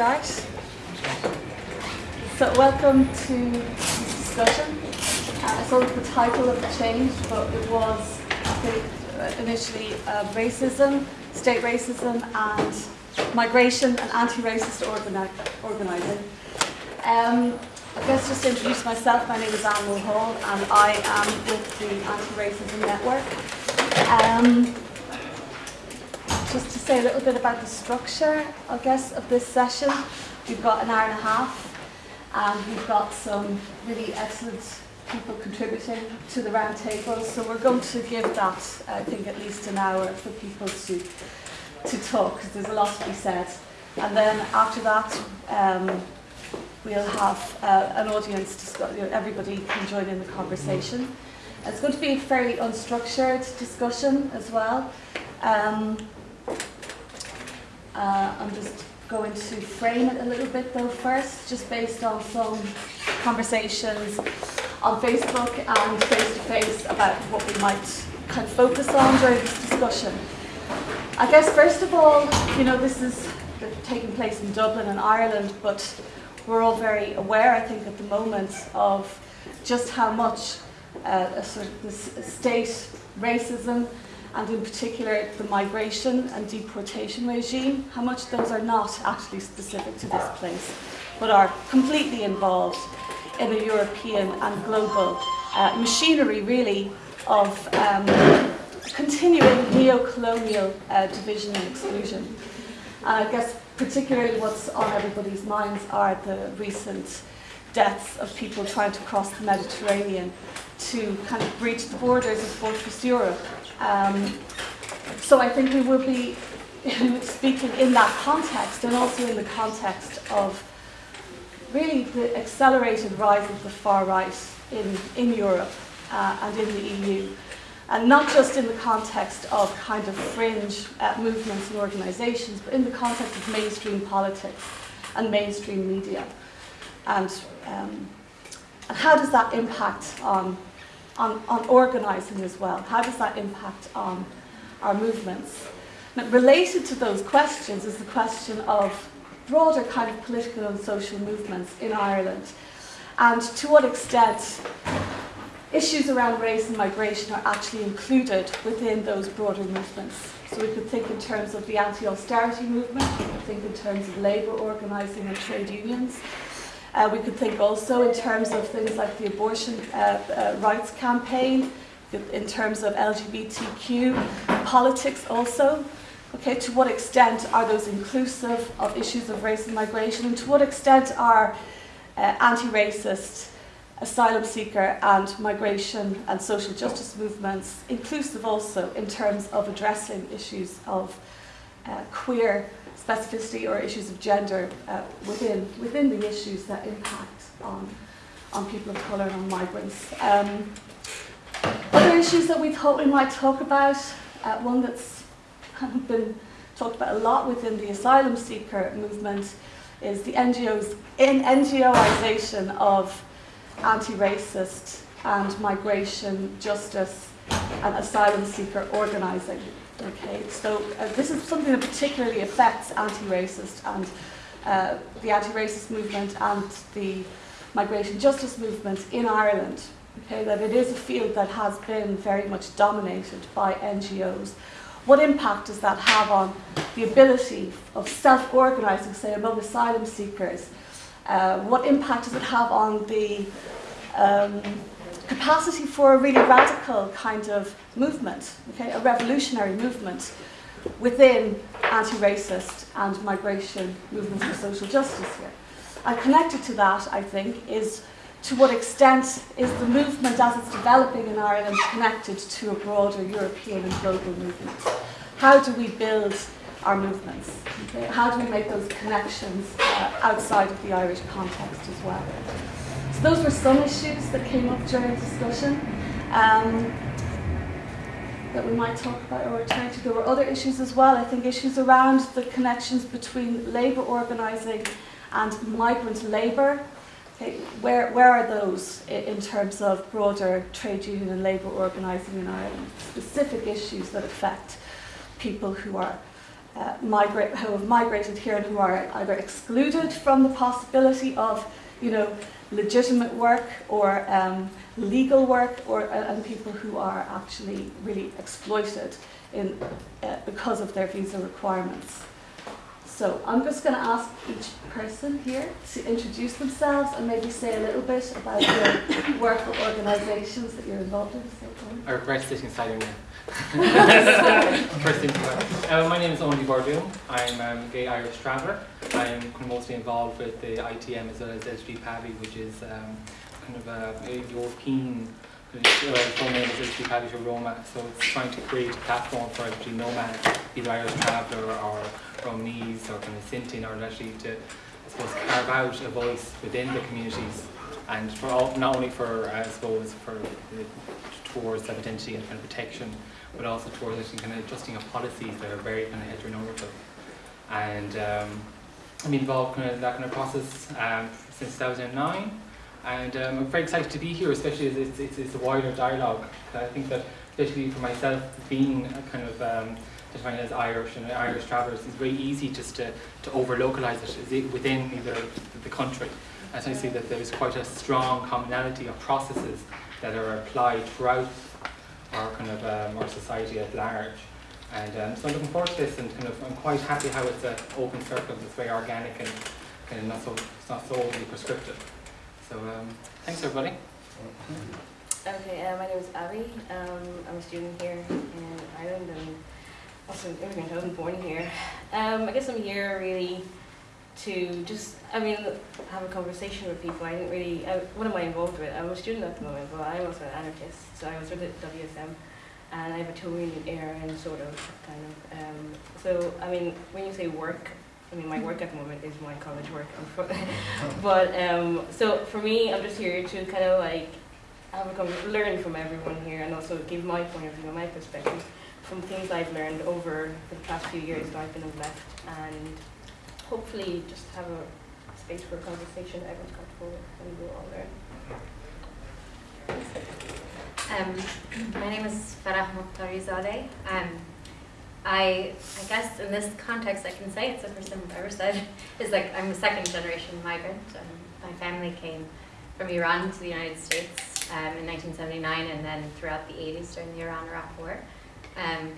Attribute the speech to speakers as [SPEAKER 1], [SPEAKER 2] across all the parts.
[SPEAKER 1] start. So welcome to this discussion. Uh, saw the title of the change, but it was uh, initially uh, racism, state racism, and migration and anti-racist organi organising. Um, I guess just to introduce myself, my name is Anne Mulhall and I am with the Anti-Racism Network. Um, just to say a little bit about the structure, I guess, of this session. We've got an hour and a half and we've got some really excellent people contributing to the round table. So we're going to give that, I think, at least an hour for people to, to talk because there's a lot to be said. And then after that, um, we'll have uh, an audience, discuss, you know, everybody can join in the conversation. It's going to be a fairly unstructured discussion as well. Um, uh, I'm just going to frame it a little bit though first, just based on some conversations on Facebook and face-to-face -face about what we might kind of focus on during this discussion. I guess first of all, you know, this is taking place in Dublin and Ireland, but we're all very aware, I think, at the moment of just how much uh, a sort of state racism and in particular the migration and deportation regime, how much those are not actually specific to this place, but are completely involved in a European and global uh, machinery, really, of um, continuing neo-colonial uh, division and exclusion. And I guess particularly what's on everybody's minds are the recent deaths of people trying to cross the Mediterranean to kind of breach the borders of Fortress Europe um, so I think we will be speaking in that context and also in the context of really the accelerated rise of the far right in, in Europe uh, and in the EU. And not just in the context of kind of fringe uh, movements and organisations, but in the context of mainstream politics and mainstream media. And, um, and how does that impact on on, on organising as well. How does that impact on our movements? Now, related to those questions is the question of broader kind of political and social movements in Ireland and to what extent issues around race and migration are actually included within those broader movements. So we could think in terms of the anti-austerity movement, we could think in terms of labour organising and trade unions, uh, we could think also in terms of things like the abortion uh, uh, rights campaign, in terms of LGBTQ, politics also. Okay, to what extent are those inclusive of issues of race and migration, and to what extent are uh, anti-racist, asylum seeker and migration and social justice movements inclusive also in terms of addressing issues of uh, queer specificity or issues of gender uh, within, within the issues that impact on, on people of colour and on migrants. Um, other issues that we thought we might talk about, uh, one that's been talked about a lot within the asylum seeker movement is the NGOs, in NGOization of anti-racist and migration, justice and asylum seeker organising. Okay, so uh, this is something that particularly affects anti-racist and uh, the anti-racist movement and the migration justice movement in Ireland. Okay, that it is a field that has been very much dominated by NGOs. What impact does that have on the ability of self-organising, say, among asylum seekers? Uh, what impact does it have on the um, capacity for a really radical kind of movement, okay, a revolutionary movement within anti-racist and migration movements for social justice here. And connected to that, I think, is to what extent is the movement as it's developing in Ireland connected to a broader European and global movement? How do we build our movements? Okay? How do we make those connections uh, outside of the Irish context as well? So those were some issues that came up during discussion um, that we might talk about or return to. There were other issues as well, I think issues around the connections between labour organising and migrant labour. Okay, where, where are those in terms of broader trade union and labour organising in Ireland? Specific issues that affect people who are uh, migrate, who have migrated here and who are either excluded from the possibility of, you know, legitimate work or um, legal work, or and people who are actually really exploited in uh, because of their visa requirements. So I'm just going to ask each person here to introduce themselves and maybe say a little bit about your work or organisations that you're involved in. So,
[SPEAKER 2] I regret sitting First uh, my name is Oein DeBhairduin. I'm um, a gay Irish traveller. I'm mostly involved with the ITM as well as SG Paddy, which is um, kind of a, a European uh, full name is SG to Roma. So it's trying to create a platform for actually nomads, either Irish traveller or Romanese or kind of Sinti or actually to, I suppose, carve out a voice within the communities and for all, not only for, I suppose, for the, towards identity and kind of protection, but also towards kind of adjusting of policies that are very kind of heteronormative. And um, I'm involved kind of in that kind of process um, since 2009. And um, I'm very excited to be here, especially as it's, it's, it's a wider dialogue. I think that, especially for myself, being a kind of um, defined as Irish and Irish travellers, it's very easy just to, to over-localise it within either the country. As I see that there's quite a strong commonality of processes that are applied throughout our kind of um, our society at large. And um, so I'm looking forward to this and kind of I'm quite happy how it's an open circle, it's very organic and kind of not so it's not so overly prescriptive. So um, thanks everybody.
[SPEAKER 3] Okay, uh, my name is Abby. Um, I'm a student here in Ireland and also an immigrant. I wasn't born here. Um, I guess I'm here really to just, I mean, have a conversation with people. I didn't really, what am I involved with? I'm a student at the moment, but I'm also an anarchist. So I was with the WSM and I have a in air and sort of, kind of. Um, so, I mean, when you say work, I mean, my work at the moment is my college work. but, um, so for me, I'm just here to kind of like have a learn from everyone here and also give my point of view, and my perspective from things I've learned over the past few years that I've been left and hopefully just have a space for conversation everyone's comfortable with and we'll all
[SPEAKER 4] learn. Um, my name is Farah Mokhtarizadeh. Um, I, I guess in this context I can say it's the first time I've ever said, is like I'm a second generation migrant. Um, my family came from Iran to the United States um, in 1979 and then throughout the 80s during the Iran-Iraq War. Um,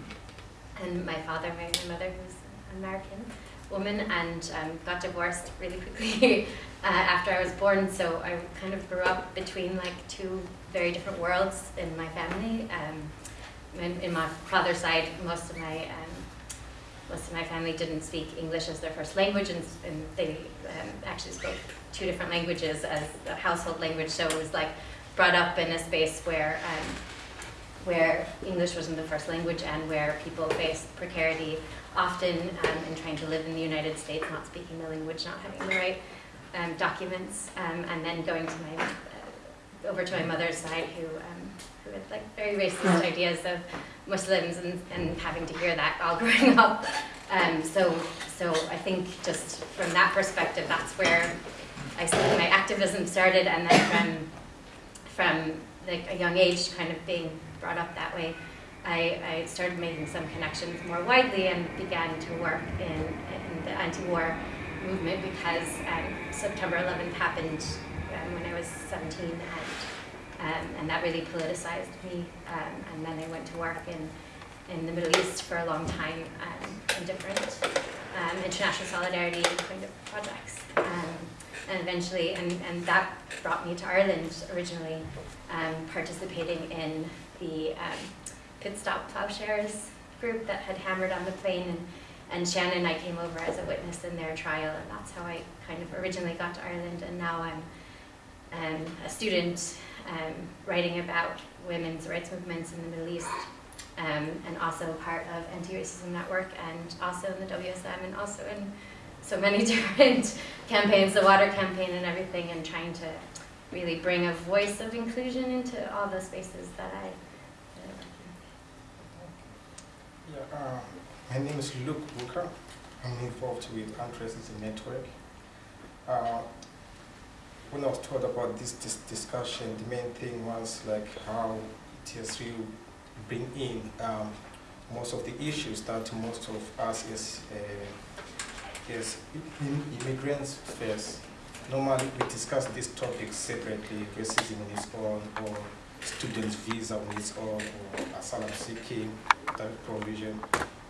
[SPEAKER 4] and my father married my mother who's American woman and um, got divorced really quickly uh, after I was born. So I kind of grew up between like two very different worlds in my family. Um, in, in, my father's side, most of my um, most of my family didn't speak English as their first language, and, and they um, actually spoke two different languages as a household language. So it was like brought up in a space where um, where English wasn't the first language and where people faced precarity often um, in trying to live in the United States, not speaking the language, not having the right um, documents, um, and then going to my, uh, over to my mother's side who, um, who had like very racist ideas of Muslims and, and having to hear that all growing up. Um, so, so I think just from that perspective, that's where I my activism started and then from, from like a young age kind of being brought up that way. I, I, started making some connections more widely and began to work in, in the anti-war movement because um, September 11th happened um, when I was 17 and, um, and that really politicized me. Um, and then I went to work in, in the Middle East for a long time um, in different um, international solidarity kind of projects. and eventually, and, and that brought me to Ireland originally, participating in the Pit Stop Plowshares group that had hammered on the plane and, and Shannon and I came over as a witness in their trial and that's how I kind of originally got to Ireland and now I'm um, a student um, writing about women's rights movements in the Middle East um, and also part of Anti-Racism Network and also in the WSM and also in so many different campaigns, the water campaign and everything and trying to really bring a voice of inclusion into all the spaces that I
[SPEAKER 5] Yeah, uh, my name is Luke Booker. I'm involved with Anti-Racism Network. Uh, when I was told about this, this discussion, the main thing was like how ETSU bring in um, most of the issues that most of us as, uh, immigrants face. Normally, we discuss these topics separately, racism on its own, or student visa on its own, or asylum seeking, that provision.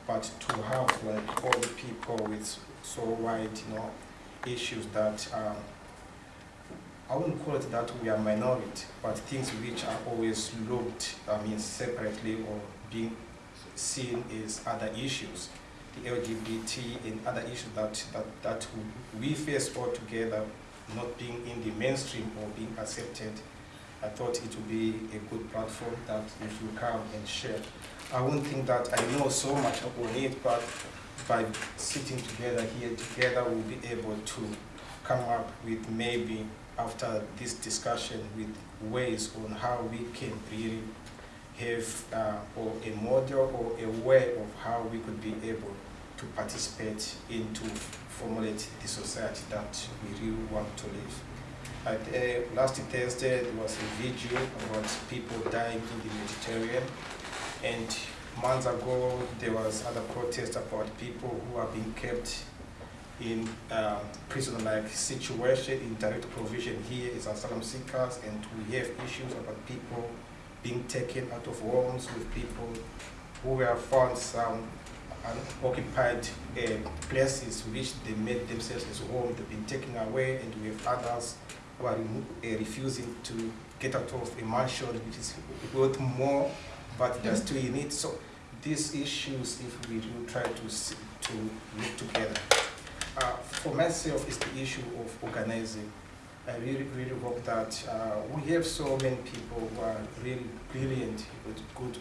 [SPEAKER 5] But to have like all the people with so wide, you know, issues that um, I wouldn't call it that we are minority, but things which are always looked, I mean, separately or being seen as other issues, the LGBT and other issues that, that, that we face all together, not being in the mainstream or being accepted, I thought it would be a good platform that if you come and share. I wouldn't think that I know so much on it, but by sitting together here together, we'll be able to come up with maybe after this discussion with ways on how we can really have uh, or a model or a way of how we could be able to participate into formulate the society that we really want to live. At, uh, last Thursday, there was a video about people dying in the Mediterranean, and months ago, there was other protests about people who are being kept in um, prison-like situation, in direct provision here is asylum seekers, and we have issues about people being taken out of homes with people who were found some unoccupied uh, places which they made themselves as home, they've been taken away, and we have others who are uh, refusing to get out of a mansion which is worth more, but they're still in it. So these issues, if we do try to see, to look together. Uh, for myself, it's the issue of organizing. I really, really hope that uh, we have so many people who are really brilliant with good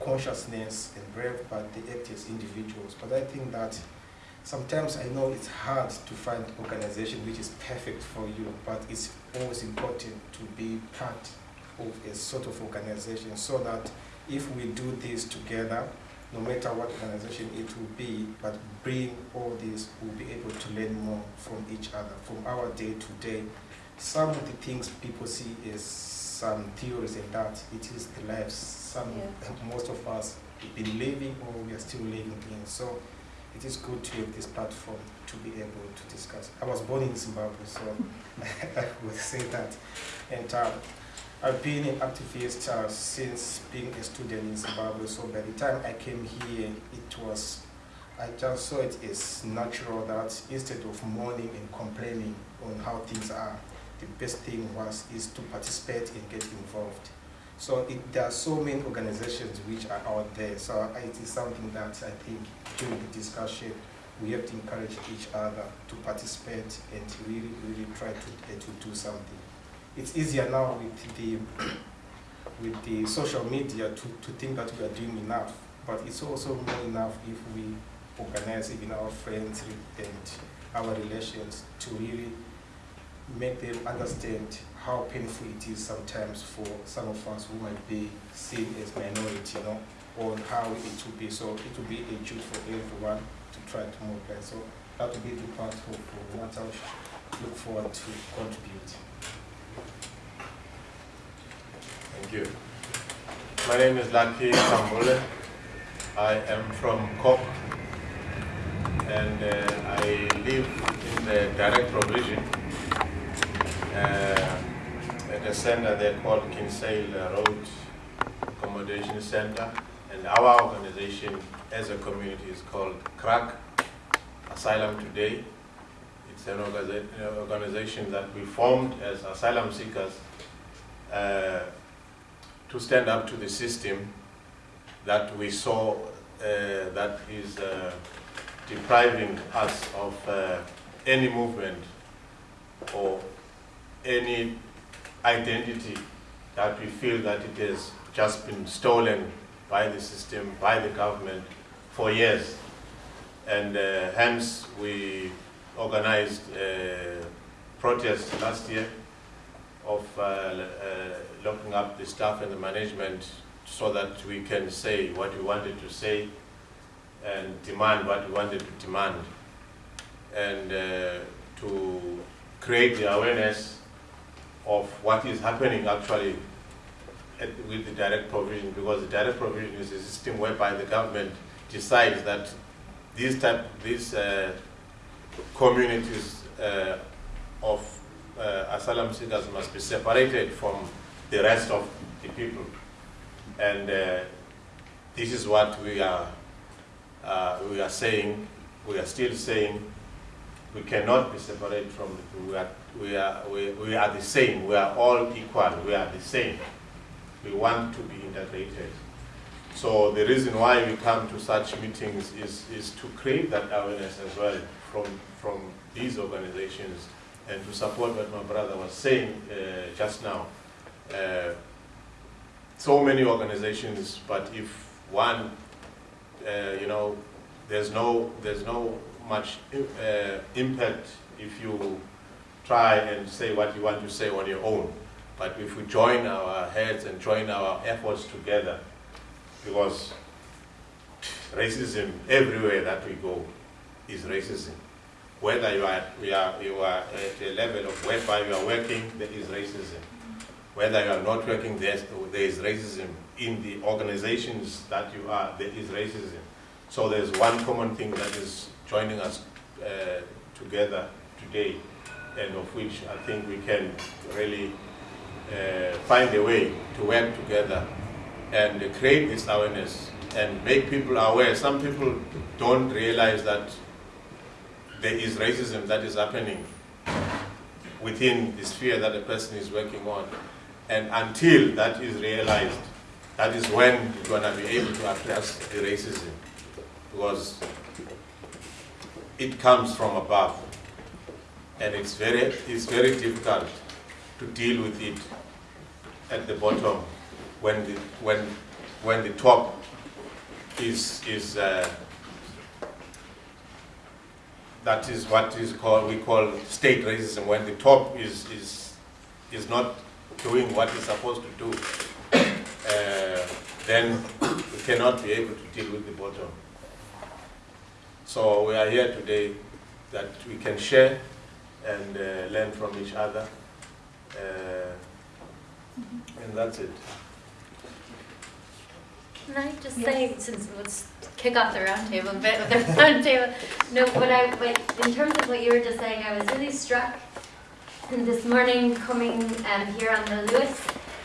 [SPEAKER 5] consciousness and brave, but they act as individuals. But I think that sometimes I know it's hard to find organization which is perfect for you, but it's always important to be part of a sort of organization so that if we do this together, no matter what organization it will be, but bring all this, we'll be able to learn more from each other, from our day to day. Some of the things people see is some theories and that, it is the lives some, most of us have been living or we are still living in. So it is good to have this platform to be able to discuss. I was born in Zimbabwe, so I would say that. And um, I've been an activist uh, since being a student in Zimbabwe, so by the time I came here, it was, I just saw it as natural that instead of mourning and complaining on how things are, the best thing was is to participate and get involved. So it, there are so many organizations which are out there, so it is something that I think during the discussion, we have to encourage each other to participate and to really, really try to, uh, to do something it's easier now with the with the social media to, to think that we are doing enough. But it's also more enough if we organize even our friends and our relations to really make them understand how painful it is sometimes for some of us who might be seen as minority, you know, on how it will be. So it will be a duty for everyone to try to mobilize. So that will be the part of what I look forward to contribute.
[SPEAKER 6] Thank you. My name is Lucky Khambule. I am from Cork and uh, I live in the direct provision uh, at a center they called Kinsale Road Accommodation Center. And our organization as a community is called CRAC, Asylum Today. It's an organization that we formed as asylum seekers uh, to stand up to the system that we saw uh, that is uh, depriving us of uh, any movement or any identity that we feel that it has just been stolen by the system, by the government for years. And uh, hence we organized a protest last year of uh, uh, locking up the staff and the management so that we can say what we wanted to say and demand what we wanted to demand and uh, to create the awareness of what is happening actually at- with the direct provision because the direct provision is a system whereby the government decides that these type, these uh, communities uh, of uh, asylum seekers must be separated from the rest of the people. And uh, this is what we are, uh, we are saying, we are still saying, we cannot be separated from the people. We are, we are, we, we are the same. We are all equal. We are the same. We want to be integrated. So the reason why we come to such meetings is, is to create that awareness as well from, from these organizations and to support what my brother was saying uh, just now. Uh, so many organizations, but if one, uh, you know, there's no, there's no much uh, impact if you try and say what you want to say on your own. But if we join our heads and join our efforts together, because racism everywhere that we go is racism. Whether you are, we are, you are at a level of whereby you are working, there is racism. Whether you are not working, there is racism. In the organizations that you are, there is racism. So there's one common thing that is joining us uh, together today, and of which I think we can really uh, find a way to work together and create this awareness and make people aware. Some people don't realize that there is racism that is happening within the sphere that a person is working on. And until that is realized, that is when you're going to be able to address the racism. Because it comes from above. And it's very, it's very difficult to deal with it at the bottom when the, when, when the top is, is uh, that is what is called, we call state racism, when the top is, is, is not doing what it's supposed to do, uh, then we cannot be able to deal with the bottom. So we are here today that we can share and uh, learn from each other. Uh, and that's it.
[SPEAKER 4] Can I just
[SPEAKER 1] Yes.
[SPEAKER 4] say, since let's kick off the roundtable a bit with the roundtable. No, what I, what, in terms of what you were just saying, I was really struck this morning coming um, here on the Luas,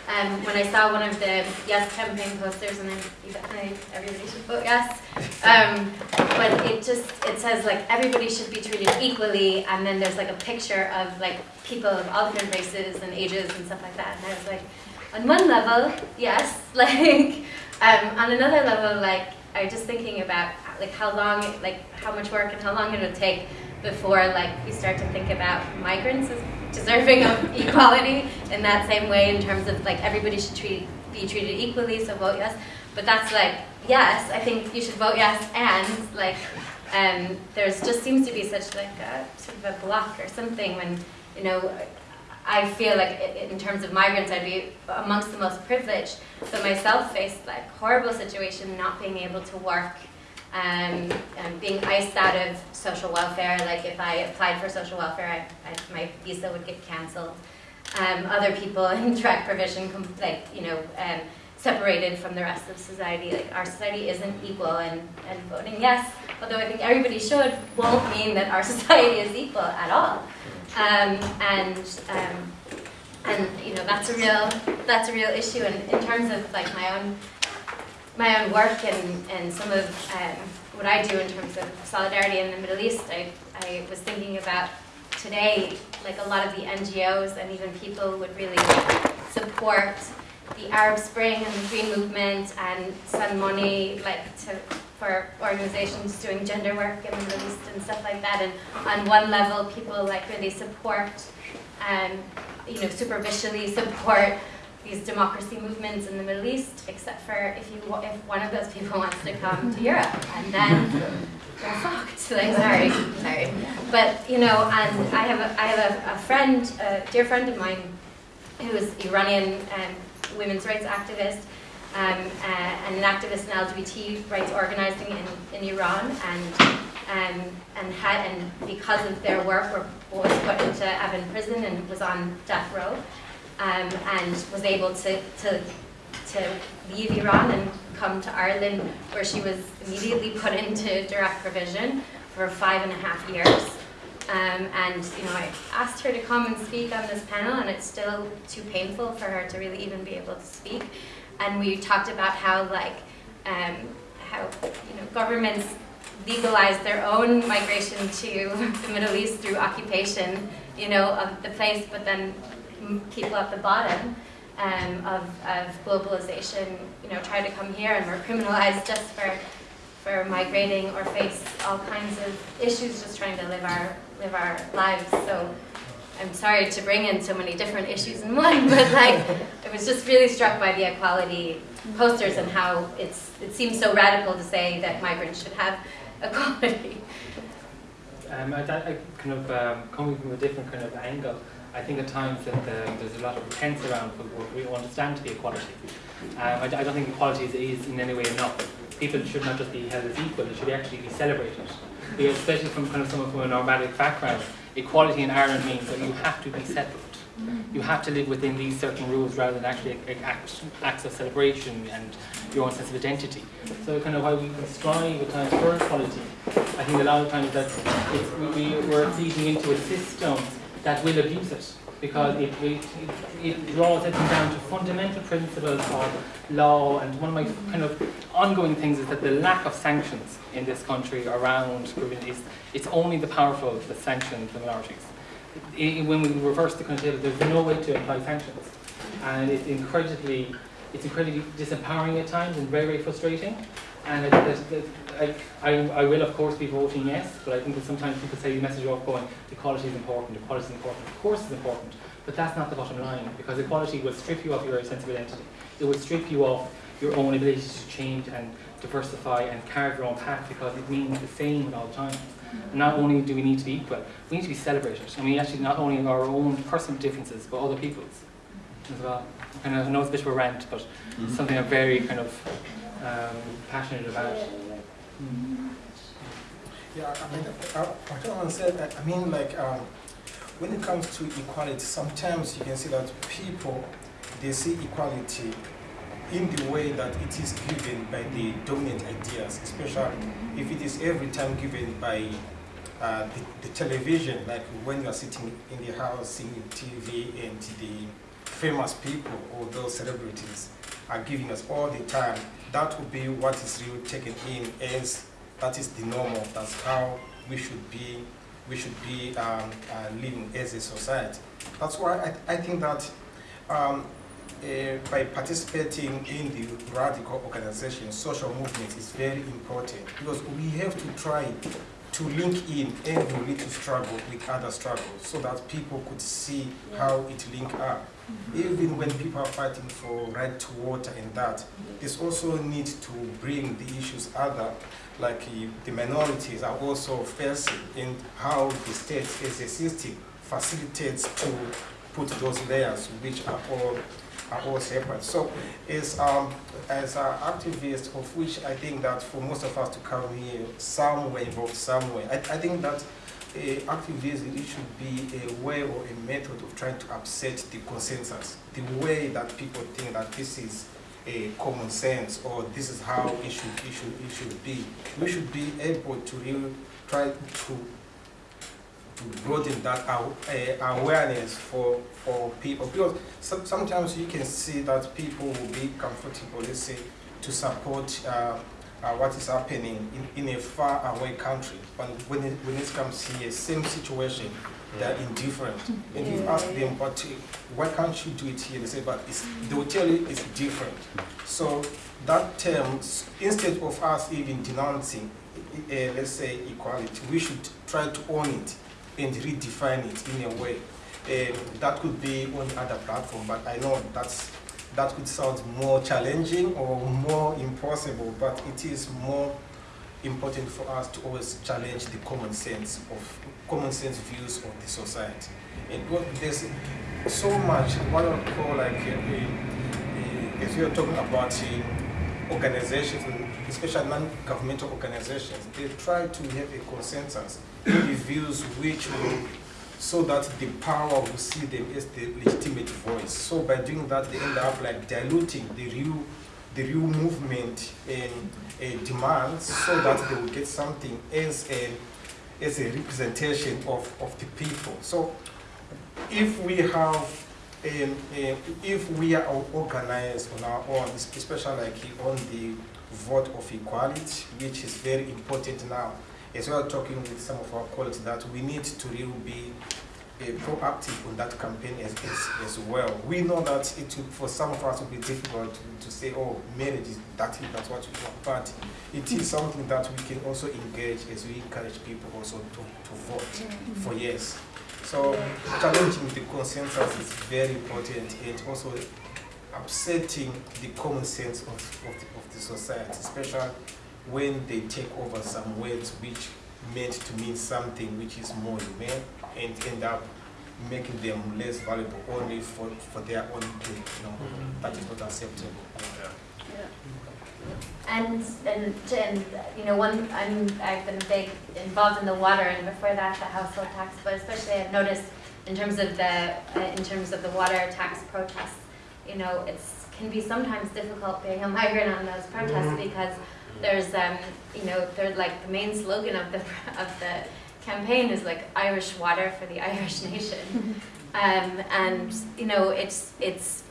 [SPEAKER 4] um, when I saw one of the Yes campaign posters, and definitely, everybody should vote yes. Um, but it just, it says like, everybody should be treated equally, and then there's like a picture of like people of all different races and ages and stuff like that, and I was like, on one level, yes, like, um, on another level, like, I was just thinking about like how long, like how much work and how long it would take before like we start to think about migrants as deserving of equality in that same way in terms of like everybody should treat, be treated equally, so vote yes. But that's like, yes, I think you should vote yes, and like, um, there's just seems to be such like a sort of a block or something when, you know, I feel like in terms of migrants, I'd be amongst the most privileged, but myself faced like horrible situation, not being able to work, um, and being iced out of social welfare. Like if I applied for social welfare, I, I, my visa would get cancelled. Um, other people in direct provision, like you know, um, separated from the rest of society. Like our society isn't equal, and, and voting yes, although I think everybody should, won't mean that our society is equal at all. Um, and um, and you know that's a real that's a real issue. And in terms of like my own my own work and, and some of um, what I do in terms of solidarity in the Middle East, I, I was thinking about today, like a lot of the NGOs and even people would really support the Arab Spring and the Green Movement and send money like to for organizations doing gender work in the Middle East and stuff like that. And on one level, people like really support, um, you know, superficially support these democracy movements in the Middle East, except for if you if one of those people wants to come to Europe, and then they're fucked. Like sorry, sorry, but you know, and I have a, I have a, a friend, a dear friend of mine, who is Iranian um, women's rights activist. Um, uh, and an activist in LGBT rights organizing in, in Iran, and um, and had and because of their work, were, was put into Evin prison and was on death row um, and was able to, to to leave Iran and come to Ireland, where she was immediately put into direct provision for five and a half years. Um, and you know, I asked her to come and speak on this panel, and it's still too painful for her to really even be able to speak. And we talked about how, like, um, how you know, governments legalize their own migration to the Middle East through occupation, you know, of the place, but then people at the bottom um, of, of globalization, you know, try to come here and we're criminalized just for for migrating or face all kinds of issues just trying to live our live our lives. So I'm sorry to bring in so many different issues in one, but like I was just really struck by the equality posters and how it's it seems so radical to say that migrants should have equality.
[SPEAKER 2] Um, I, I kind of um, coming from a different kind of angle. I think at times that the, there's a lot of pretense around what we understand to be equality. Um, I, I, don't think equality is, is, in any way enough. People should not just be held as equal; it should actually be celebrated. Because especially from kind of someone from a nomadic background, equality in Ireland means that you have to be separate. You have to live within these certain rules rather than actually act, acts of celebration and your own sense of identity. So kind of why we strive at times for equality, I think a lot of times that we, we're feeding into a system that will abuse it because it, it, it, draws it down to fundamental principles of law and one of my kind of ongoing things is that the lack of sanctions in this country around is it's only the powerful that sanction the minorities. when we reverse the of there's no way to apply sanctions and it's incredibly it's incredibly disempowering at times and very very frustrating and I, that, I, I, I will of course be voting yes, but I think that sometimes people say the message off going, equality is important, equality is important. Of course it's important, but that's not the bottom line, because equality will strip you of your sense of identity. It will strip you of your own ability to change and diversify and carve your own path because it means the same at all times. And not only do we need to be equal, we need to be celebrated. I mean, actually not only our own personal differences, but other people's as well. I know it's a bit of a rant, but mm -hmm. something I'm very kind of um, passionate about.
[SPEAKER 5] Yeah, I mean, I, I don't understand. I mean, like, um, when it comes to equality, sometimes you can see that people, they see equality in the way that it is given by the dominant ideas, especially if it is every time given by uh, the, the, television, like when you are sitting in the house seeing TV and the famous people or those celebrities are giving us all the time, that would be what is really taken in as that is the normal. That's how we should be. We should be um, uh, living as a society. That's why I, I think that um, uh, by participating in the radical organization, social movement is very important because we have to try to link in every little struggle with other struggles so that people could see how it link up. Mm-hmm. Even when people are fighting for right to water and that, this also need to bring the issues other like uh, the minorities are also facing in how the state as a system facilitates to put those layers which are all are all separate. So as um, as an activist of which I think that for most of us to come here somewhere involved somewhere, I, I think that uh, activism it should be a way or a method of trying to upset the consensus, the way that people think that this is a common sense or this is how it should, it should, it should be. We should be able to really try to, to broaden that uh, awareness for, for people. Because some, sometimes you can see that people will be comfortable, let's say, to support uh, uh, what is happening in, in a far away country. But when it, when it comes here, same situation, they're indifferent. And you ask them, but why can't you do it here? They say, but they will tell you it's different. So that term, instead of us even denouncing, uh, let's say, equality, we should try to own it and redefine it in a way. Um, that could be on other platform, but I know that's that could sound more challenging or more impossible, but it is more important for us to always challenge the common sense of common sense views of the society. And what there's so much what I call like uh, if you're talking about uh, organizations, especially non-governmental organizations, they try to have a consensus the views which will so that the power will see them as the legitimate voice. So by doing that, they end up like diluting the real, the real movement and uh, demands, so that they will get something as a, as a representation of, of the people. So if we have, um, uh, if we are organized on our own, especially like on the vote of equality, which is very important now, as well talking with some of our colleagues that we need to really be uh, proactive on that campaign as, as, as well. We know that it will, for some of us will be difficult to, to say, oh, marriage is that, that's what we want, but it is something that we can also engage as we encourage people also to, to vote for yes. So challenging the consensus is very important and also upsetting the common sense of, of, the, of the society, especially when they take over some words which meant to mean something which is more humane and end up making them less valuable only for, for their own gain. You know, that is not acceptable. Yeah.
[SPEAKER 4] And, and, and, you know, one, I'm, I've been big involved in the water and before that the household tax, but especially I've noticed in terms of the, uh, in terms of the water tax protests, you know, it's, can be sometimes difficult being a migrant on those protests because there's, um, you know, there's like the main slogan of the, of the campaign is like Irish water for the Irish nation. Um, and, you know, it's, it's,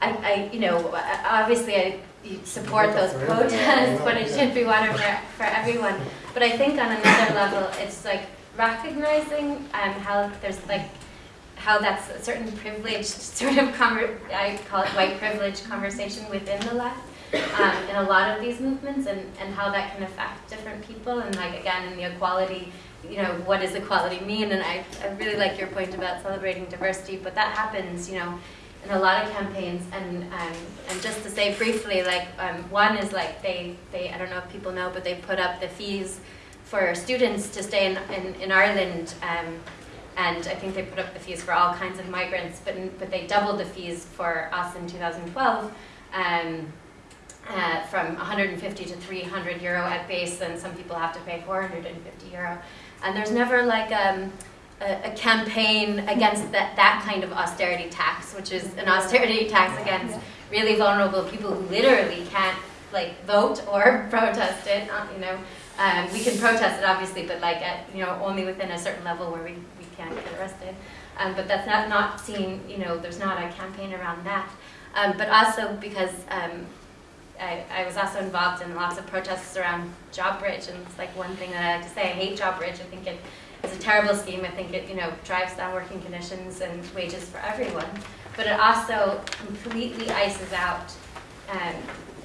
[SPEAKER 4] I, I, you know, obviously I support those protests, but it should be water for, for everyone. But I think on another level, it's like recognizing um, how there's like, how that's a certain privileged sort of, I call it white privilege conversation within the left um, in a lot of these movements and, and how that can affect different people and like again in the equality you know what does equality mean? And I, I really like your point about celebrating diversity but that happens you know in a lot of campaigns. And um, and just to say briefly like um, one is like they they I don't know if people know but they put up the fees for students to stay in, in, in Ireland um, and I think they put up the fees for all kinds of migrants but but they doubled the fees for us in 2012 um, uh, from 150 to 300 euro at base, and some people have to pay 450 euro. And there's never like um, a, a, campaign against that, that kind of austerity tax, which is an austerity tax against really vulnerable people who literally can't like vote or protest it. Uh, you know, um, we can protest it obviously, but like at you know only within a certain level where we, we can't get arrested. Um, but that's not not seen. You know, there's not a campaign around that. Um, but also because um, I, I, was also involved in lots of protests around JobBridge, and it's like one thing that I like to say, I hate JobBridge. I think it is a terrible scheme. I think it, you know, drives down working conditions and wages for everyone. But it also completely ices out um,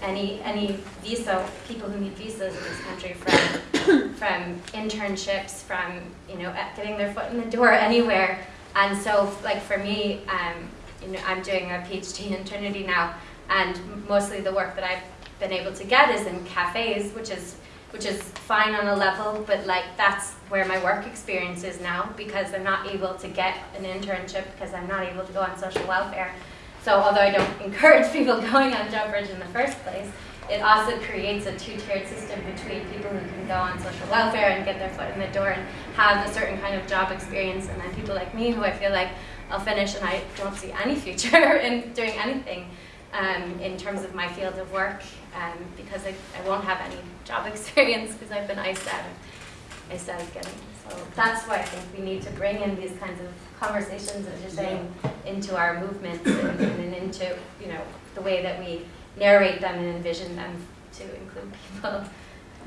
[SPEAKER 4] any any visa people who need visas in this country from from internships, from you know getting their foot in the door anywhere. And so, like for me, um, you know, I'm doing a PhD in Trinity now and mostly the work that I've been able to get is in cafes, which is which is fine on a level, but like that's where my work experience is now because I'm not able to get an internship because I'm not able to go on social welfare. So although I don't encourage people going on job JobBridge in the first place, it also creates a two-tiered system between people who can go on social welfare and get their foot in the door and have a certain kind of job experience, and then people like me who I feel like I'll finish and I don't see any future in doing anything um, in terms of my field of work um, because I, I won't have any job experience because I've been iced out of, iced out of getting. So that's why I think we need to bring in these kinds of conversations, as you're saying, into our movements and, and into you know the way that we narrate them and envision them to include people.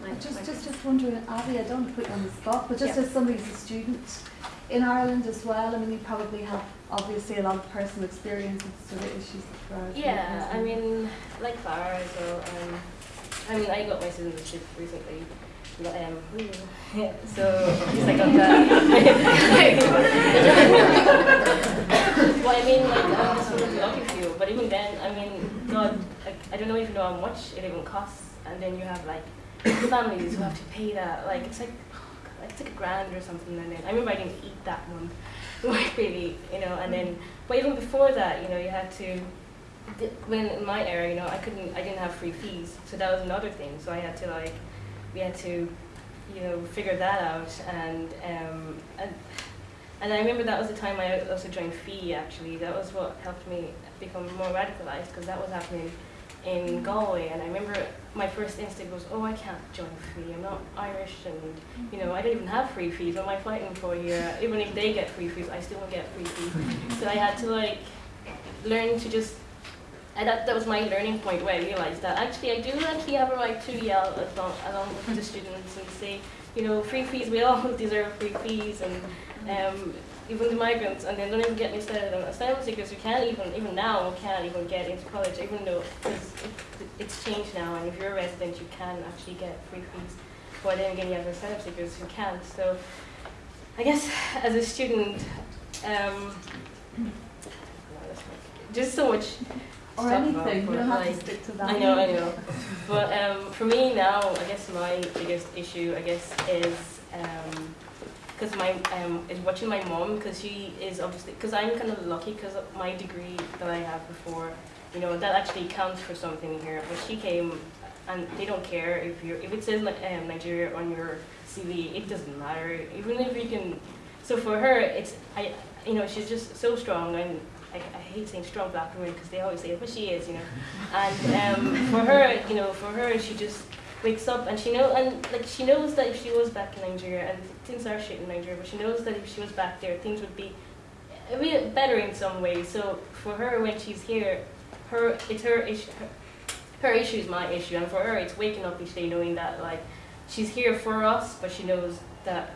[SPEAKER 1] My, just, just, just wondering, Abby, I don't want to put you on the spot, but just as somebody who's a student in Ireland as well, I mean, you probably have obviously a lot of personal experience with sort of issues that
[SPEAKER 3] Yeah, I mean, like Farah as well. Um, I mean, I got my citizenship recently. Um, yeah, so it's like on that. well, I mean, like, I'm just really lucky for you. But even then, I mean, God, like, I don't know even know how much it even costs. And then you have like families who have to pay that. Like, it's like, like it's like a grand or something. And then I remember I didn't eat that month. like really, you know, and then, but even before that, you know, you had to, when in my era, you know, I couldn't, I didn't have free fees, so that was another thing, so I had to like, we had to, you know, figure that out, and, um, and And I remember that was the time I also joined FEE actually. That was what helped me become more radicalized because that was happening in Galway. And I remember my first instinct was, oh, I can't join free. I'm not Irish and, you know, I don't even have free fees. What am I fighting for here? Even if they get free fees, I still won't get free fees. So I had to like learn to just and that, that was my learning point where I realized that actually I do actually have a right to yell along, along with the students and say, you know, free fees, we all deserve free fees and um, even the migrants, and then don't even get me started on asylum seekers who can't even, even now, can't even get into college, even though because it, it's changed now, and if you're a resident, you can actually get free fees. But then again, you have asylum seekers who can't. So I guess as a student, um, just so much
[SPEAKER 1] Or
[SPEAKER 3] about,
[SPEAKER 1] anything, you don't have to stick to that.
[SPEAKER 3] I know, I know. But um, for me now, I guess my biggest issue, I guess, is because my um, is watching my mom because she is obviously because I'm kind of lucky because my degree that I have before, you know, that actually counts for something here. But she came, and they don't care if you if it says um, Nigeria on your CV, it doesn't matter. Even if you can, so for her, it's I, you know, she's just so strong and. I, I hate saying strong black women because they always say it, but she is, you know. And um, for her, you know, for her, she just wakes up and she know and like she knows that if she was back in Nigeria and things are shit in Nigeria, but she knows that if she was back there, things would be a bit better in some ways. So for her, when she's here, her it's her issue. Her, her issue is my issue, and for her, it's waking up each day knowing that like she's here for us, but she knows that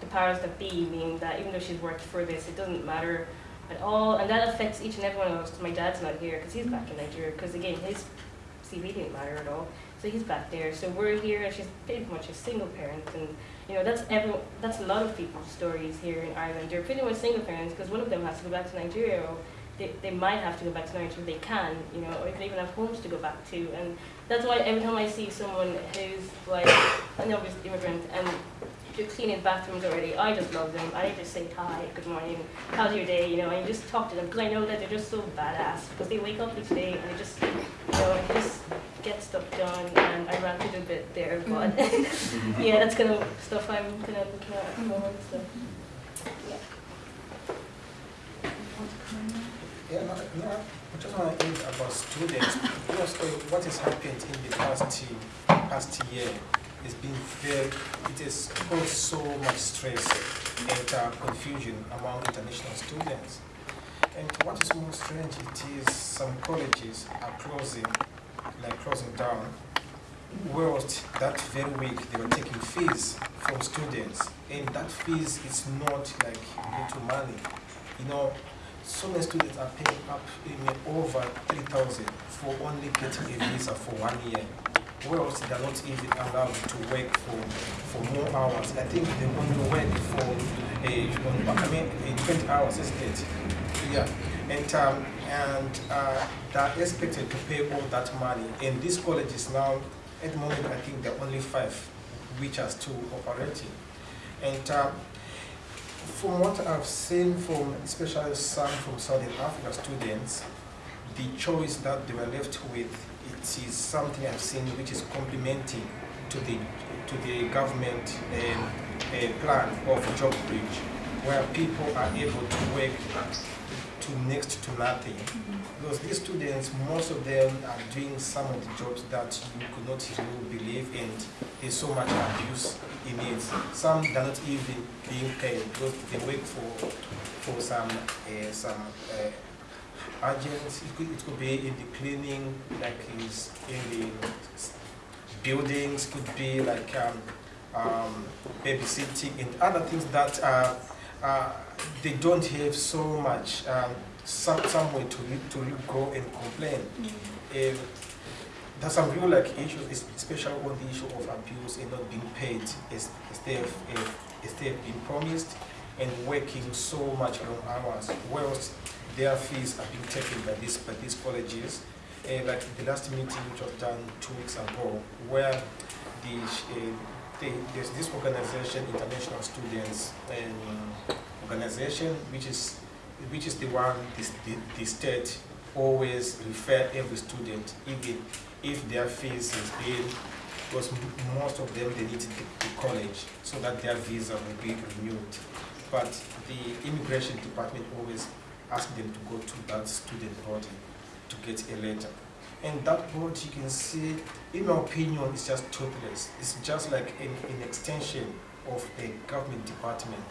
[SPEAKER 3] the powers that be mean that even though she's worked for this, it doesn't matter at all, and that affects each and every one of us. my dad's not here because he's back in Nigeria. Because again, his CV didn't matter at all. So he's back there. So we're here, and she's pretty much a single parent, and you know that's every that's a lot of people's stories here in Ireland. They're pretty much single parents because one of them has to go back to Nigeria, or they, they might have to go back to Nigeria if they can, you know, or if they even have homes to go back to. And that's why every time I see someone who's like an obvious immigrant and you're cleaning bathrooms already, I just love them. I just say hi, good morning, how's your day, you know, and you just talk to them because I know that they're just so badass because they wake up each day and they just, you know, just get stuff done. And I ranted a bit there, but yeah, that's kind of stuff I'm kind of looking at at the moment. So yeah.
[SPEAKER 5] Yeah, no, no, I just want to ask about students. You know, so what has happened in the past year, past year has been very, it has caused so much stress and uh, confusion among international students. And what is more strange, it is some colleges are closing, like closing down, whilst that very week they were taking fees from students. And that fees is not like little money. You know, so many students are paying up in over 3,000 for only getting a visa for one year. Whereas they're not even allowed to work for, for more hours. I think they only work for a, I mean, a 20 hours, isn't it? Yeah. And, um, and uh, they're expected to pay all that money. And these colleges now, at the moment, I think there are only five which are still operating. And um, from what I've seen from, especially some from Southern Africa students, the choice that they were left with, it is something I've seen which is complementing to the to the government um, uh, plan of job bridge, where people are able to work to next to nothing. Because these students, most of them are doing some of the jobs that you could not really believe and there's so much abuse in it. Some are not even being paid because they work for for some uh, some uh, agents. It could, it could be in the cleaning, like in, the buildings, could be like um, um, babysitting and other things that uh, uh, they don't have so much um, some, somewhere to, to go and complain. Um, there's some real like issues, especially on the issue of abuse and not being paid as, as they have, uh, as they have been promised and working so much long hours, whereas their fees are being taken by these by these colleges. Uh, like the last meeting which was done two weeks ago, where the, uh, the there's this organization, International Students um, Organization, which is which is the one this, the, the state always refer every student, even if their fees has been, because most of them they need to the college so that their visa will be renewed. but the immigration department always ask them to go to that student body to get a letter. And that board, you can see, in my opinion, is just toothless. It's just like an, an extension of a government department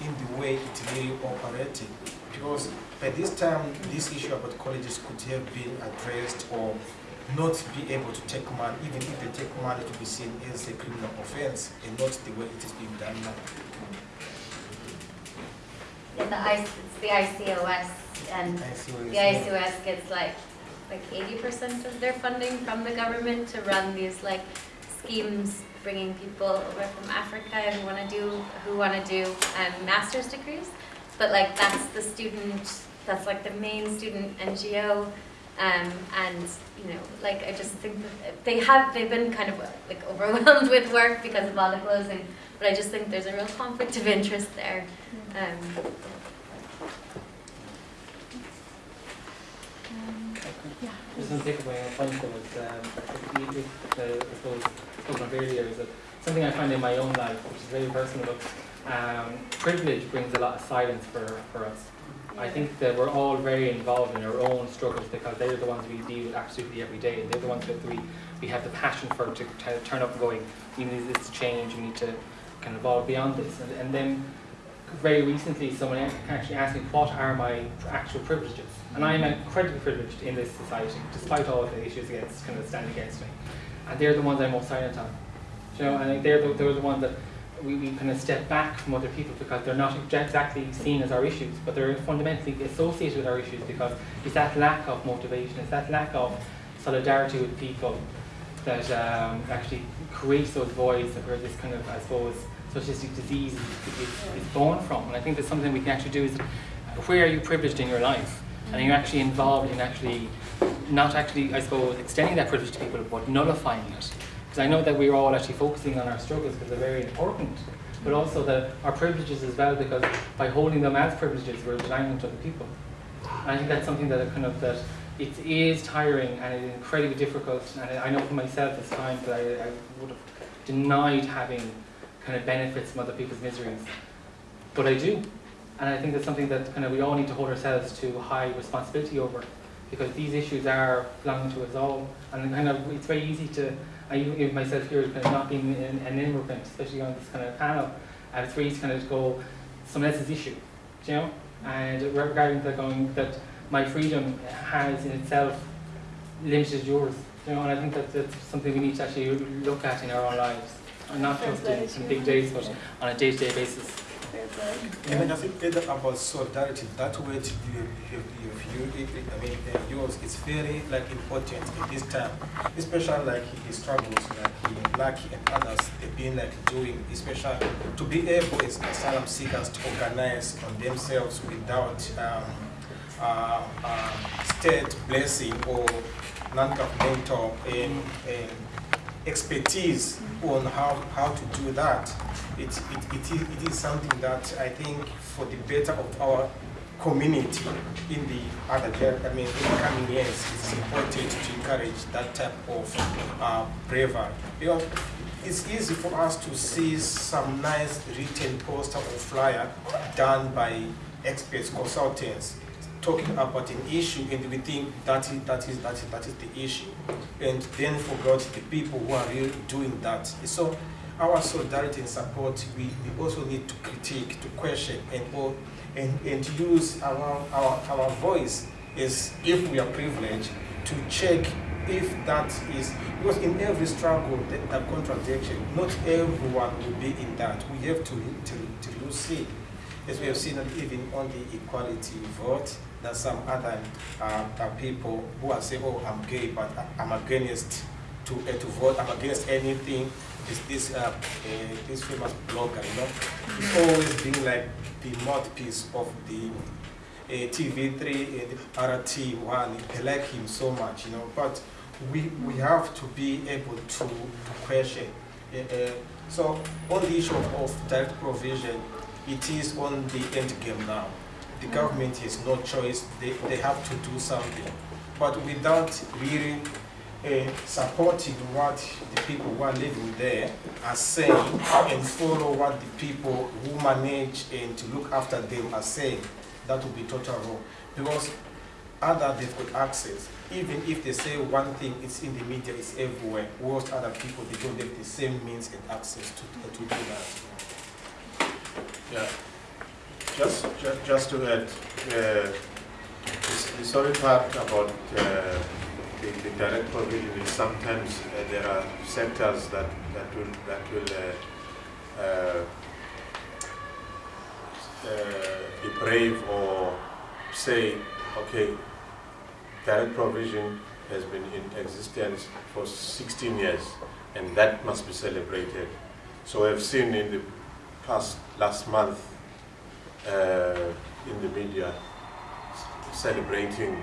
[SPEAKER 5] in the way it really operating. Because by this time, this issue about colleges could have been addressed or not be able to take money, even if they take money to be seen as a criminal offense and not the way it is being done now.
[SPEAKER 4] Yeah, the I, the ICOS and
[SPEAKER 5] I see what
[SPEAKER 4] the. ICOS gets like, like eighty percent of their funding from the government to run these like schemes, bringing people over from Africa who wanna do, who wanna do, um, master's degrees. But like, that's the student, that's like the main student NGO, um, and, you know, like, I just think they have, they've been kind of like overwhelmed with work because of all the closing, but I just think there's a real conflict of interest there. Um,
[SPEAKER 2] Just one takeaway on point though is, um, you- you- uh, I suppose, spoken of earlier, is that something I find in my own life, which is very personal, um, privilege brings a lot of silence for, for us. I think that we're all very involved in our own struggles because they're the ones we deal with absolutely every day. They're the ones that we, we have the passion for to, to turn up and going, we need this to change, we need to kind of evolve beyond this. And, and then very recently someone actually asked me what are my actual privileges. And I'm incredibly privileged in this society, despite all of the issues against kind of stand against me. And they're the ones I'm most silent on. You know, and they're the, they're the ones that we, we kind of step back from other people because they're not exactly seen as our issues, but they're fundamentally associated with our issues because it's that lack of motivation, it's that lack of solidarity with people that um, actually creates those voids where this kind of, I suppose, socialistic disease is, is, born from. And I think that's something we can actually do is, where are you privileged in your life? And you're you actually involved in actually, not actually, I suppose, extending that privilege to people, but nullifying it? Because I know that we're all actually focusing on our struggles because they're very important, but also that our privileges as well, because by holding them as privileges, we're denying them to other people. And I think that's something that kind of that it is tiring and it is incredibly difficult. And I know for myself, it's times that I, I would have denied having kind of benefits from other people's miseries, but I do. And I think that's something that kind of we all need to hold ourselves to high responsibility over, because these issues are belonging to us all. And kind of it's very easy to, I even myself here, kind of not being an, an immigrant, especially on this kind of panel, and it's very easy to kind of go someone else's issue, you know? And regarding the going that my freedom has in itself limited yours, you know, and I think that that's something we need to actually look at in our own lives, not just in some big days, but on a day-to-day basis.
[SPEAKER 5] And I think that about solidarity, that word you, you, you, you I mean, uh, yours is very like important in this time, especially like the struggles, like Black and others, they've been like doing, especially to be able as asylum seekers to organize on themselves without um, uh, uh, state blessing or non-governmental um, um, expertise on how, how to do that. It, it, it, is, it is something that I think for the better of our community in the other, I mean, in the coming years, it's important to encourage that type of uh, bravery. You know, it's easy for us to see some nice written poster or flyer done by experts, consultants, talking about an issue and we think that is, that is, that is, that is the issue. And then forgot the people who are really doing that. So our solidarity and support, we, we also need to critique, to question, and, or, and, and use our, our, our voice is if we are privileged to check if that is, because in every struggle, that, that contradiction, not everyone will be in that. We have to, to, to see, as we have seen even on the equality vote, that some other uh, people who are saying, oh, I'm gay, but I- I'm against to, uh, to vote, I'm against anything. This, this, uh, uh, this famous blogger, you know, he's always being like the mouthpiece of the uh, TV3 and RT1. They like him so much, you know, but we, we have to be able to, to question. Uh, uh, so on the issue of, of direct provision, it is on the end game now. The government has no choice, they, they have to do something. But without really uh, supporting what the people who are living there are saying and follow what the people who manage and to look after them are saying. That would be total wrong. Because other they've got access. Even if they say one thing, it's in the media, it's everywhere. Whilst other people they don't have the same means and access to, to do that.
[SPEAKER 6] Yeah, just, just, just to add, uh, the, sorry part about uh, the, the direct provision is sometimes uh, there are sectors that, that will, that will uh, uh, uh, be brave or say, okay, direct provision has been in existence for 16 years and that must be celebrated. So I've seen in the past last month uh, in the media celebrating.